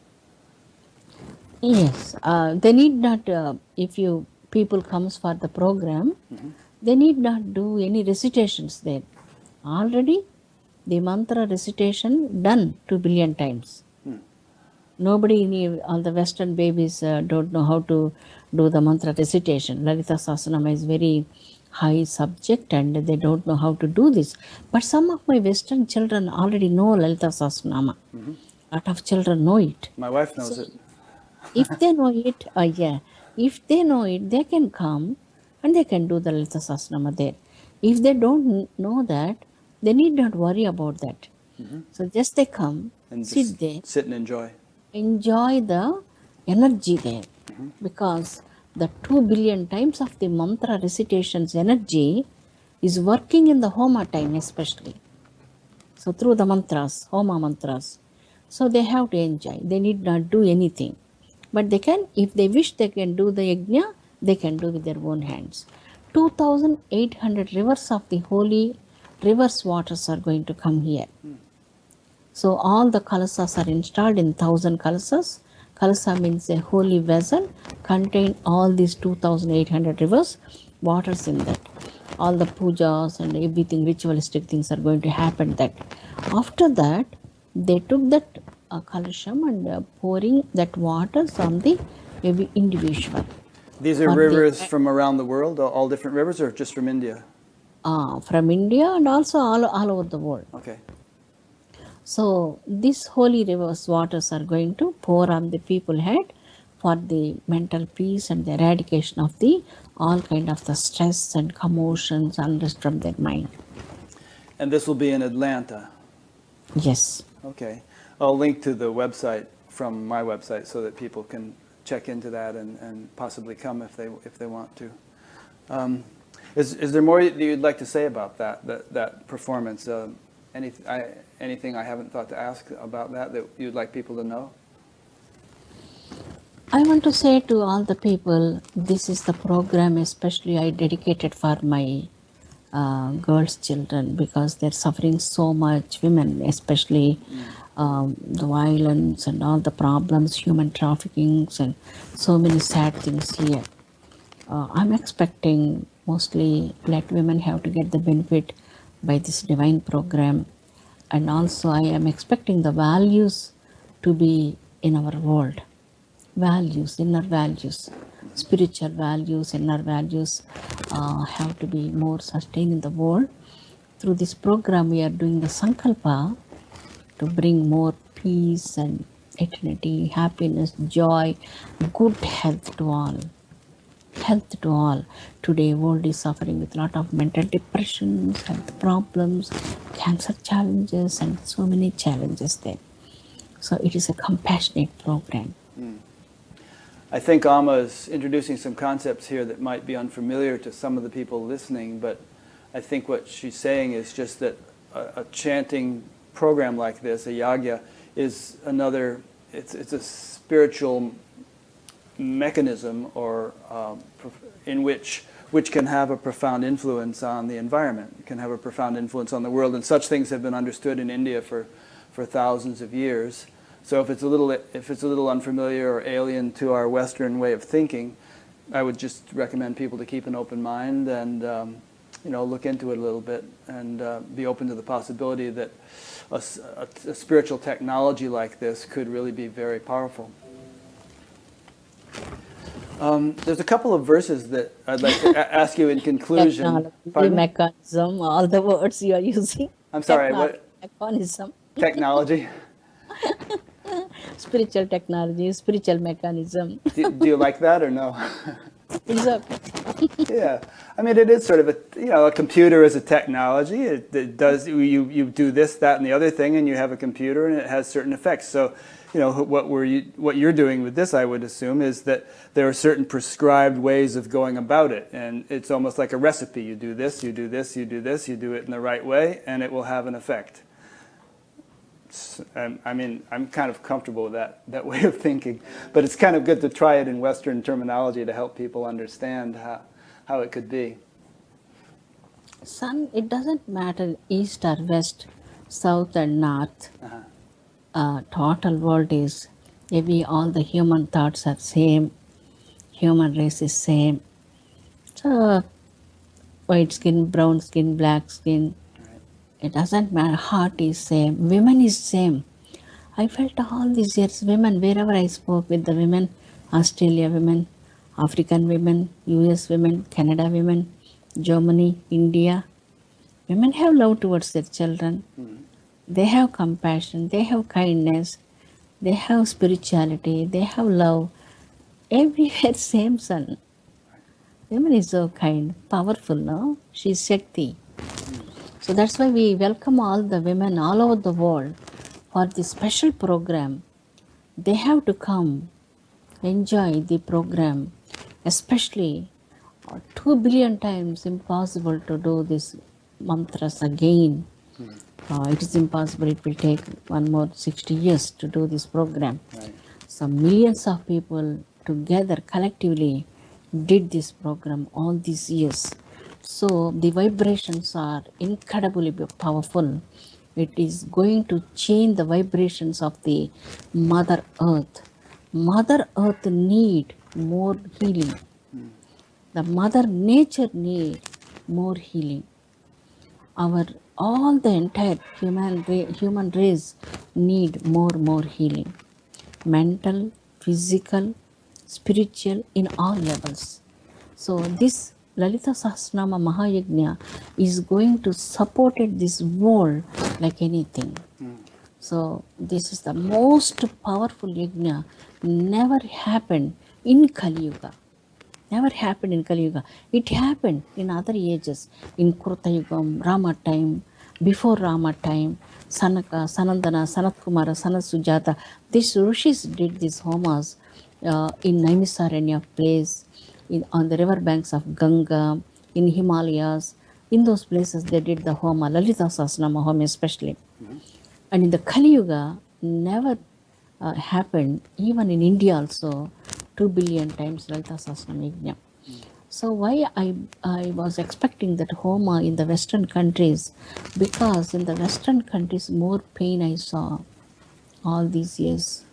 Yes, uh, they need not. Uh, if you people comes for the program, they need not do any recitations there. Already, the mantra recitation done two billion times. Nobody, in all the Western babies uh, don't know how to do the mantra recitation. Lalita Sahasranama is very high subject and they don't know how to do this. But some of my Western children already know Lalita Sahasranama. A Lot of children know it My wife knows it. if they know it, uh, yeah, if they know it, they can come and they can do the Lalita Sahasranama there. If they don't know that, they need not worry about that. So just they come, And sit there, sit and enjoy. Enjoy the energy there. Because the 2 billion times of the mantra recitations energy is working in the homa time especially. So through the mantras homa mantras so they have to enjoy. They need not do anything. But they can if they wish they can do the yajna they can do with their own hands. 2800 rivers of the holy rivers waters are going to come here so all the kalasas are installed in thousand kalasas. Kalasa means a holy vessel contain all these 2800 rivers, waters in that. All the pujas and everything ritualistic things are going to happen that. After that, they took that uh, kalasham and uh, pouring that waters on the every individual. These are But the- rivers from around the world, all- all different rivers, or just from India? Uh, from India and also all, all over the world. Okay. So these holy rivers waters are going to pour on the people head for the mental peace and the eradication of the all kind of the stress and commotions unrest from their mind. And this will be in Atlanta. Yes. Okay. I'll link to the website from my website so that people can check into that and, and possibly come if they, if they want to. Um, is, is there more that you'd like to say about that, that, that performance? Uh, any, I, anything I haven't thought to ask about that that you'd like people to know? I want to say to all the people, this is the program especially I dedicated for my uh, girls' children because they're suffering so much, women especially, um, the violence and all the problems, human trafficking and so many sad things here. Uh, I'm expecting mostly black women have to get the benefit by this divine program and also I am expecting the values to be in our world values, inner values, spiritual values, inner values uh, have to be more sustained in the world. Through this program, we are doing the Sankalpa to bring more peace and eternity, happiness, joy, good health to all. Health to all. Today, world is suffering with a lot of mental depressions, health problems, cancer challenges, and so many challenges there. So it is a compassionate program. Hmm. I think Amma is introducing some concepts here that might be unfamiliar to some of the people listening, but I think what she's saying is just that a, a chanting program like this, a yagya, is another, it's, it's a spiritual mechanism or um, in which which can have a profound influence on the environment, can have a profound influence on the world, and such things have been understood in India for, for thousands of years. So if it's a little if it's a little unfamiliar or alien to our Western way of thinking, I would just recommend people to keep an open mind and um, you know look into it a little bit and uh, be open to the possibility that a, a, a, spiritual technology like this could really be very powerful. Um, there's a couple of verses that I'd like to ask you in conclusion. Technology, mechanism, all the words you are using. I'm sorry, Technology, what? Mechanism. Technology. spiritual technology, spiritual mechanism. do, do you like that or no? it's okay. yeah, I mean, it is sort of a you know a computer is a technology. It, it, does you you do this, that, and the other thing, and you have a computer, and it has certain effects. So, you know what we're you what you're doing with this, I would assume, is that there are certain prescribed ways of going about it, and it's almost like a recipe. You do this, you do this, you do this, you do it in the right way, and it will have an effect. I mean, I'm kind of comfortable with that, that way of thinking. But it's kind of good to try it in Western terminology to help people understand how, how it could be. Son, it doesn't matter east or west, south or north. Uh-huh. Uh, total world is maybe all the human thoughts are same, human race is same. So, white skin, brown skin, black skin, it doesn't matter. Heart is same. Women is same. I felt all these years women wherever i spoke with the women australia women african women us women canada women germany india. Women have love towards their children. Mm-hmm. they have compassion. They have kindness. They have spirituality. They have love. Everywhere same son women is so kind. Powerful no? She's shakti so that's why we welcome all the women all over the world for this special program. They have to come, enjoy the program, especially uh, two billion times impossible to do this mantras again. Hmm. Uh, it is impossible. It will take one more 60 years to do this program. Right. So millions of people together collectively did this program all these years. So the vibrations are incredibly powerful. It is going to change the vibrations of the Mother Earth. Mother Earth need more healing. The Mother Nature need more healing. Our all the entire human human race need more more healing. Mental, physical, spiritual in all levels. So this Lalita Sahasranama Mahayagna is going to support this world like anything. So this is the most powerful yajna never happened in Kali Yuga. Never happened in Kali Yuga. It happened in other ages, in Krita Yugam, Rama time, before Rama time, Sanaka, Sanandana, Sanat Kumara, Sanat Sujata, these rishis did these homas uh, in Naimisaranya place, in, on the river banks of Ganga, in Himalayas. In those places, they did the homa, Lalita Sahasranama home especially. And in the Kali Yuga, never uh, happened, even in India also, 2 billion times Lalita Sahasranama Yajna. So why I, I was expecting that Homa in the Western countries, because in the Western countries more pain I saw all these years,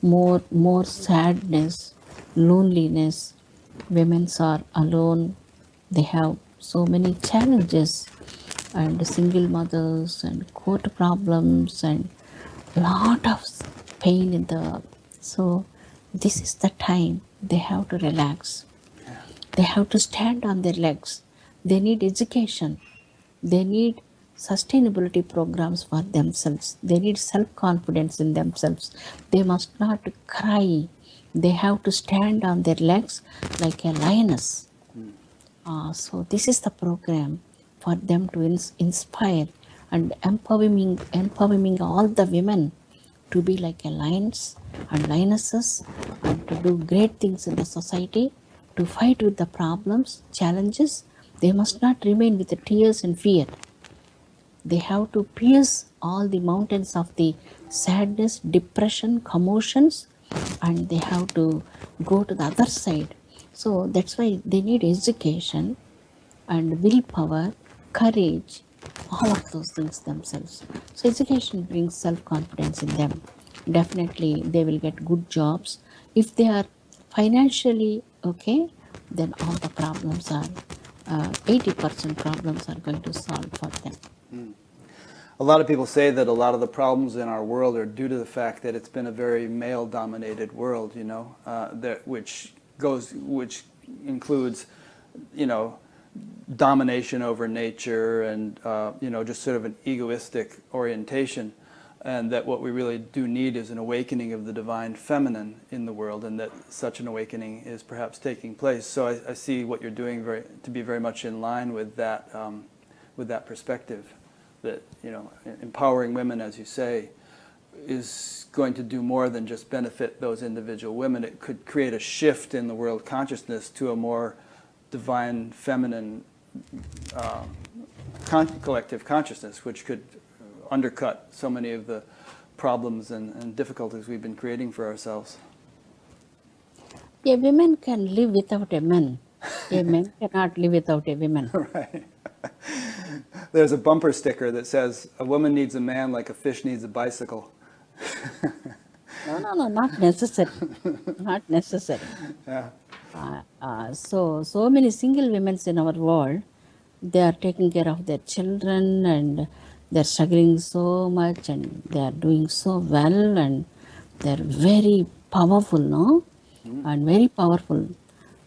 more more sadness, loneliness. Women are alone. They have so many challenges, and single mothers and court problems and lot of pain in the. So this is the time they have to relax they have to stand on their legs. They need education. They need sustainability programs for themselves. They need self confidence in themselves. They must not cry. They have to stand on their legs like a lioness. Uh, so, this is the program for them to ins- inspire and empowering, empowering all the women to be like a lions and lionesses and to do great things in the society to fight with the problems, challenges, they must not remain with the tears and fear. They have to pierce all the mountains of the sadness, depression, commotions, and they have to go to the other side. So that's why they need education and willpower, courage, all of those things themselves. So education brings self-confidence in them. Definitely they will get good jobs. If they are financially okay, then all the problems are, uh, 80% problems are going to solve for them. A lot of people say that a lot of the problems in our world are due to the fact that it's been a very male-dominated world, you know, uh, that, which goes, which includes, you know, domination over nature and, uh, you know, just sort of an egoistic orientation and that what we really do need is an awakening of the divine feminine in the world, and that such an awakening is perhaps taking place. So I, I see what you're doing very, to be very much in line with that, um, with that perspective. That you know, empowering women, as you say, is going to do more than just benefit those individual women. It could create a shift in the world consciousness to a more divine feminine uh, con collective consciousness, which could undercut so many of the problems and, and difficulties we've been creating for ourselves. A woman can live without a man. A man cannot live without a woman. right. There's a bumper sticker that says, a woman needs a man like a fish needs a bicycle. no, no, no, not necessary. not necessary. Yeah. Uh, uh, so, so many single women in our world, they are taking care of their children and they're struggling so much and they are doing so well and they're very powerful, no? Mm. And very powerful.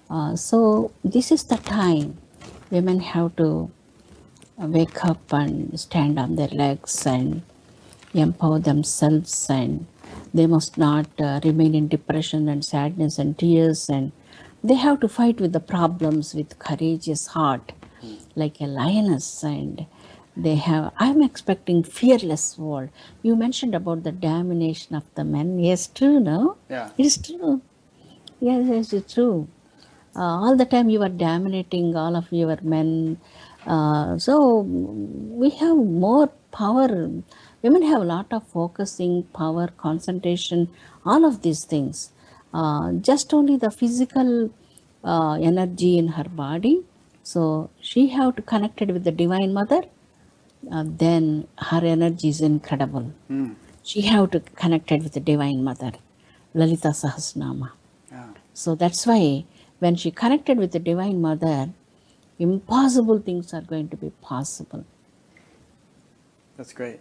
Uh, so this is the time women have to wake up and stand on their legs and empower themselves and they must not uh, remain in depression and sadness and tears and they have to fight with the problems with courageous heart like a lioness and they have i'm expecting fearless world. You mentioned about the domination of the men. Yes true no? Yeah. It is true. Yes yes it's true. Uh, all the time you are dominating all of your men uh, so we have more power women have a lot of focusing power concentration all of these things uh, just only the physical uh, energy in her body so she have to connect it with the divine mother uh, then her energy is incredible. Mm. She have to connect it with the Divine Mother, Lalita Sahasranama. Yeah. So that's why when she connected with the Divine Mother, impossible things are going to be possible. That's great.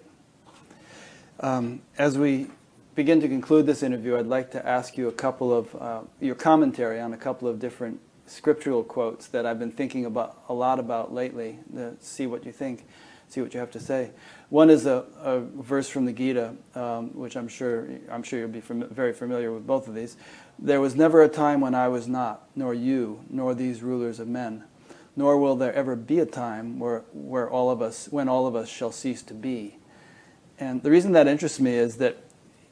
Um, as we begin to conclude this interview, I'd like to ask you a couple of uh, your commentary on a couple of different scriptural quotes that I've been thinking about a lot about lately. To see what you think see what you have to say. One is a, a verse from the Gita, um, which I'm sure I'm sure you'll be fam very familiar with both of these. There was never a time when I was not, nor you, nor these rulers of men. Nor will there ever be a time where, where all of us, when all of us shall cease to be. And the reason that interests me is that,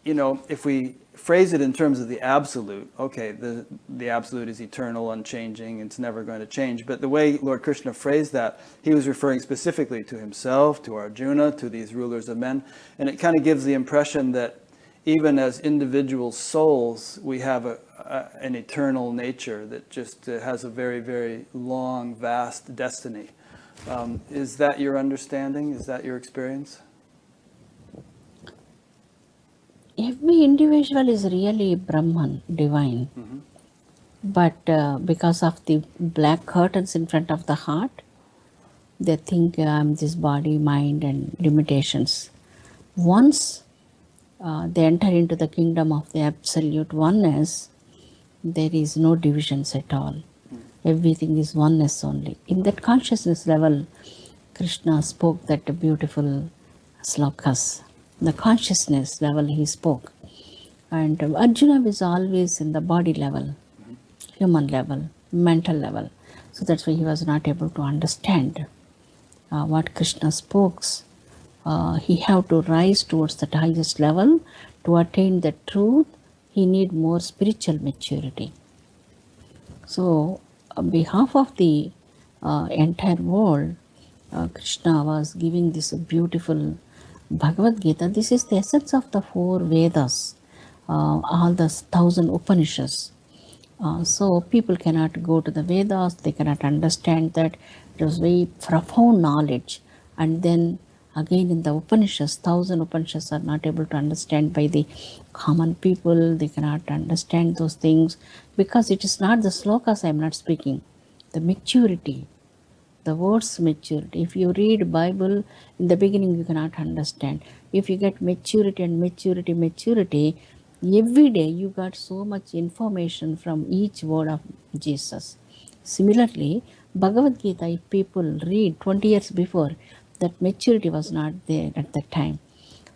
you know, if we phrase it in terms of the absolute, okay, the, the absolute is eternal, unchanging, it's never going to change. But the way Lord Krishna phrased that, he was referring specifically to himself, to Arjuna, to these rulers of men. And it kind of gives the impression that even as individual souls, we have a, a, an eternal nature that just uh, has a very, very long, vast destiny. Um, is that your understanding? Is that your experience? every individual is really Brahman, divine. Mm-hmm. But uh, because of the black curtains in front of the heart, they think I'm this body, mind, and limitations. Once uh, they enter into the kingdom of the absolute oneness, there is no divisions at all. Everything is oneness only. In that consciousness level, Krishna spoke that beautiful slokas the consciousness level he spoke. And Arjuna was always in the body level, human level, mental level. So that's why he was not able to understand uh, what Krishna spoke. Uh, he have to rise towards that highest level to attain the truth. He need more spiritual maturity. So, on behalf of the uh, entire world, uh, Krishna was giving this beautiful Bhagavad Gita, this is the essence of the four Vedas, uh, all the thousand Upanishads. Uh, so people cannot go to the Vedas, they cannot understand that it was very profound knowledge. And then again in the Upanishads, thousand Upanishads are not able to understand by the common people, they cannot understand those things because it is not the slokas I am not speaking, the maturity, the words maturity. If you read bible in the beginning you cannot understand. If you get maturity and maturity maturity every day you got so much information from each word of jesus. Similarly bhagavad gita if people read 20 years before that maturity was not there at that time.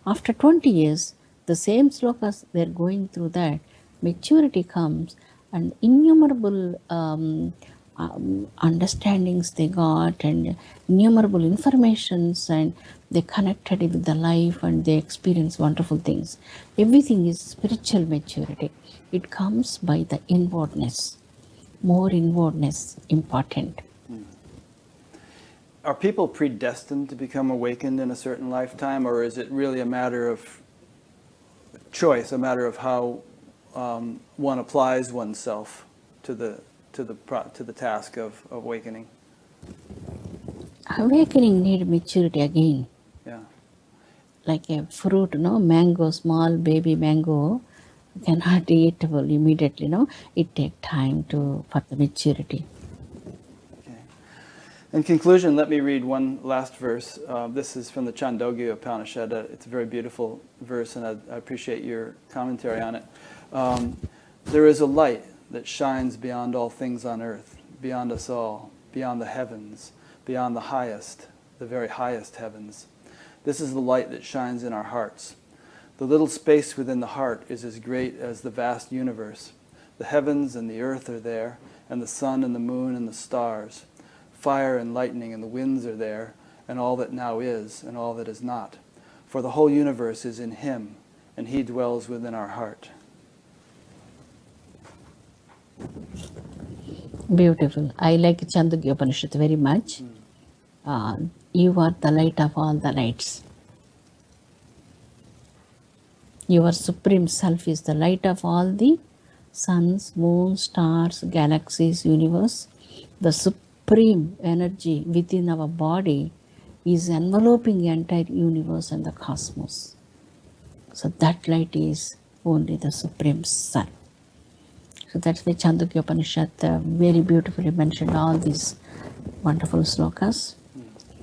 After 20 years the same slokas they're going through that. Maturity comes and innumerable um, um, understandings they got and innumerable informations and they connected with the life and they experience wonderful things. Everything is spiritual maturity. It comes by the inwardness. More inwardness important are people predestined to become awakened in a certain lifetime or is it really a matter of choice a matter of how um, one applies oneself to the to the to the task of, awakening? Awakening need maturity again. Yeah. Like a fruit, no mango, small baby mango cannot eatable immediately. No, it take time to for the maturity. In conclusion, let me read one last verse. Uh, this is from the Chandogya Upanishad. Uh, it's a very beautiful verse, and I, I appreciate your commentary on it. Um, there is a light that shines beyond all things on earth, beyond us all, beyond the heavens, beyond the highest, the very highest heavens. This is the light that shines in our hearts. The little space within the heart is as great as the vast universe. The heavens and the earth are there, and the sun and the moon and the stars. Fire and lightning and the winds are there, and all that now is and all that is not. For the whole universe is in him, and he dwells within our heart. Beautiful. I like Chandogya Upanishad very much. Mm. Uh, you are the light of all the lights. Your supreme self is the light of all the suns, moons, stars, galaxies, universe. The supreme energy within our body is enveloping the entire universe and the cosmos. So that light is only the supreme sun. So that's why Chandogya Upanishad very beautifully mentioned all these wonderful slokas.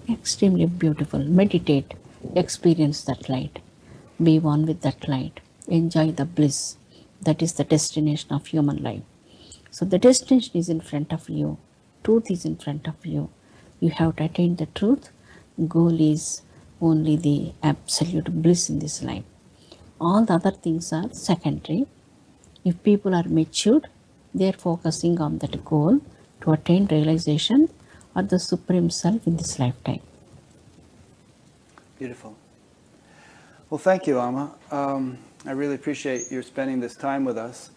Extremely beautiful. Meditate, experience that light, be one with that light, enjoy the bliss. That is the destination of human life. So the destination is in front of you, truth is in front of you. You have to attain the truth. Goal is only the absolute bliss in this life. All the other things are secondary if people are matured, they are focusing on that goal to attain realization. or the Supreme Self in this lifetime. Beautiful. Well, thank you, Amma. Um, I really appreciate your spending this time with us.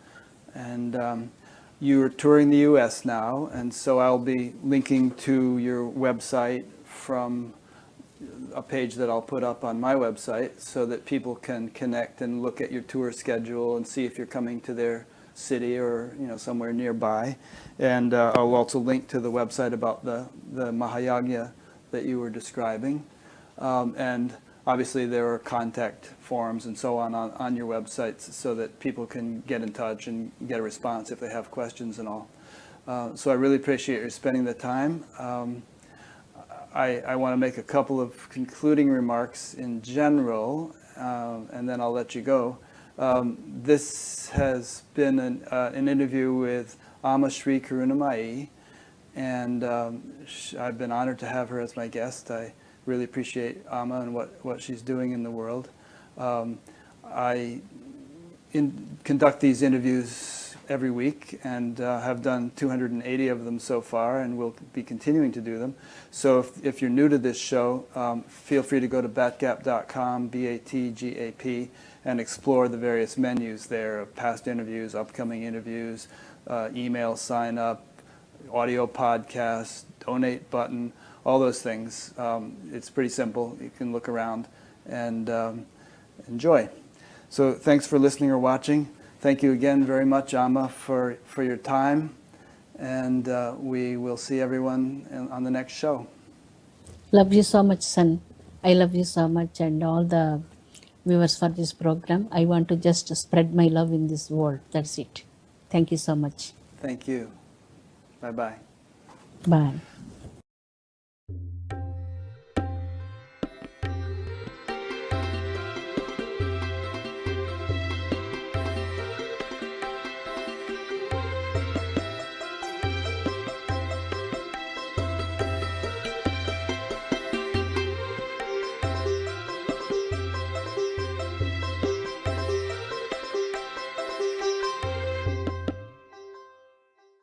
And um, you're touring the U.S. now, and so I'll be linking to your website from a page that I'll put up on my website so that people can connect and look at your tour schedule and see if you're coming to their city or you know somewhere nearby. And uh, I'll also link to the website about the, the Mahayagya that you were describing. Um, and obviously there are contact forms and so on, on on your websites so that people can get in touch and get a response if they have questions and all. Uh, so I really appreciate your spending the time. Um, I, I want to make a couple of concluding remarks in general, uh, and then I'll let you go. Um, this has been an, uh, an interview with Amma Sri Karunamayi, and um, I've been honored to have her as my guest. I really appreciate Amma and what, what she's doing in the world. Um, I in, conduct these interviews every week and uh, have done 280 of them so far and will be continuing to do them. So if, if you're new to this show, um, feel free to go to batgap.com, B-A-T-G-A-P, and explore the various menus there of past interviews, upcoming interviews, uh, email sign up, audio podcast, donate button, all those things. Um, it's pretty simple. You can look around and um, enjoy. So thanks for listening or watching. Thank you again very much, Amma, for, for your time. And uh, we will see everyone in, on the next show. Love you so much, son. I love you so much, and all the viewers for this program. I want to just spread my love in this world. That's it. Thank you so much. Thank you. Bye bye. Bye.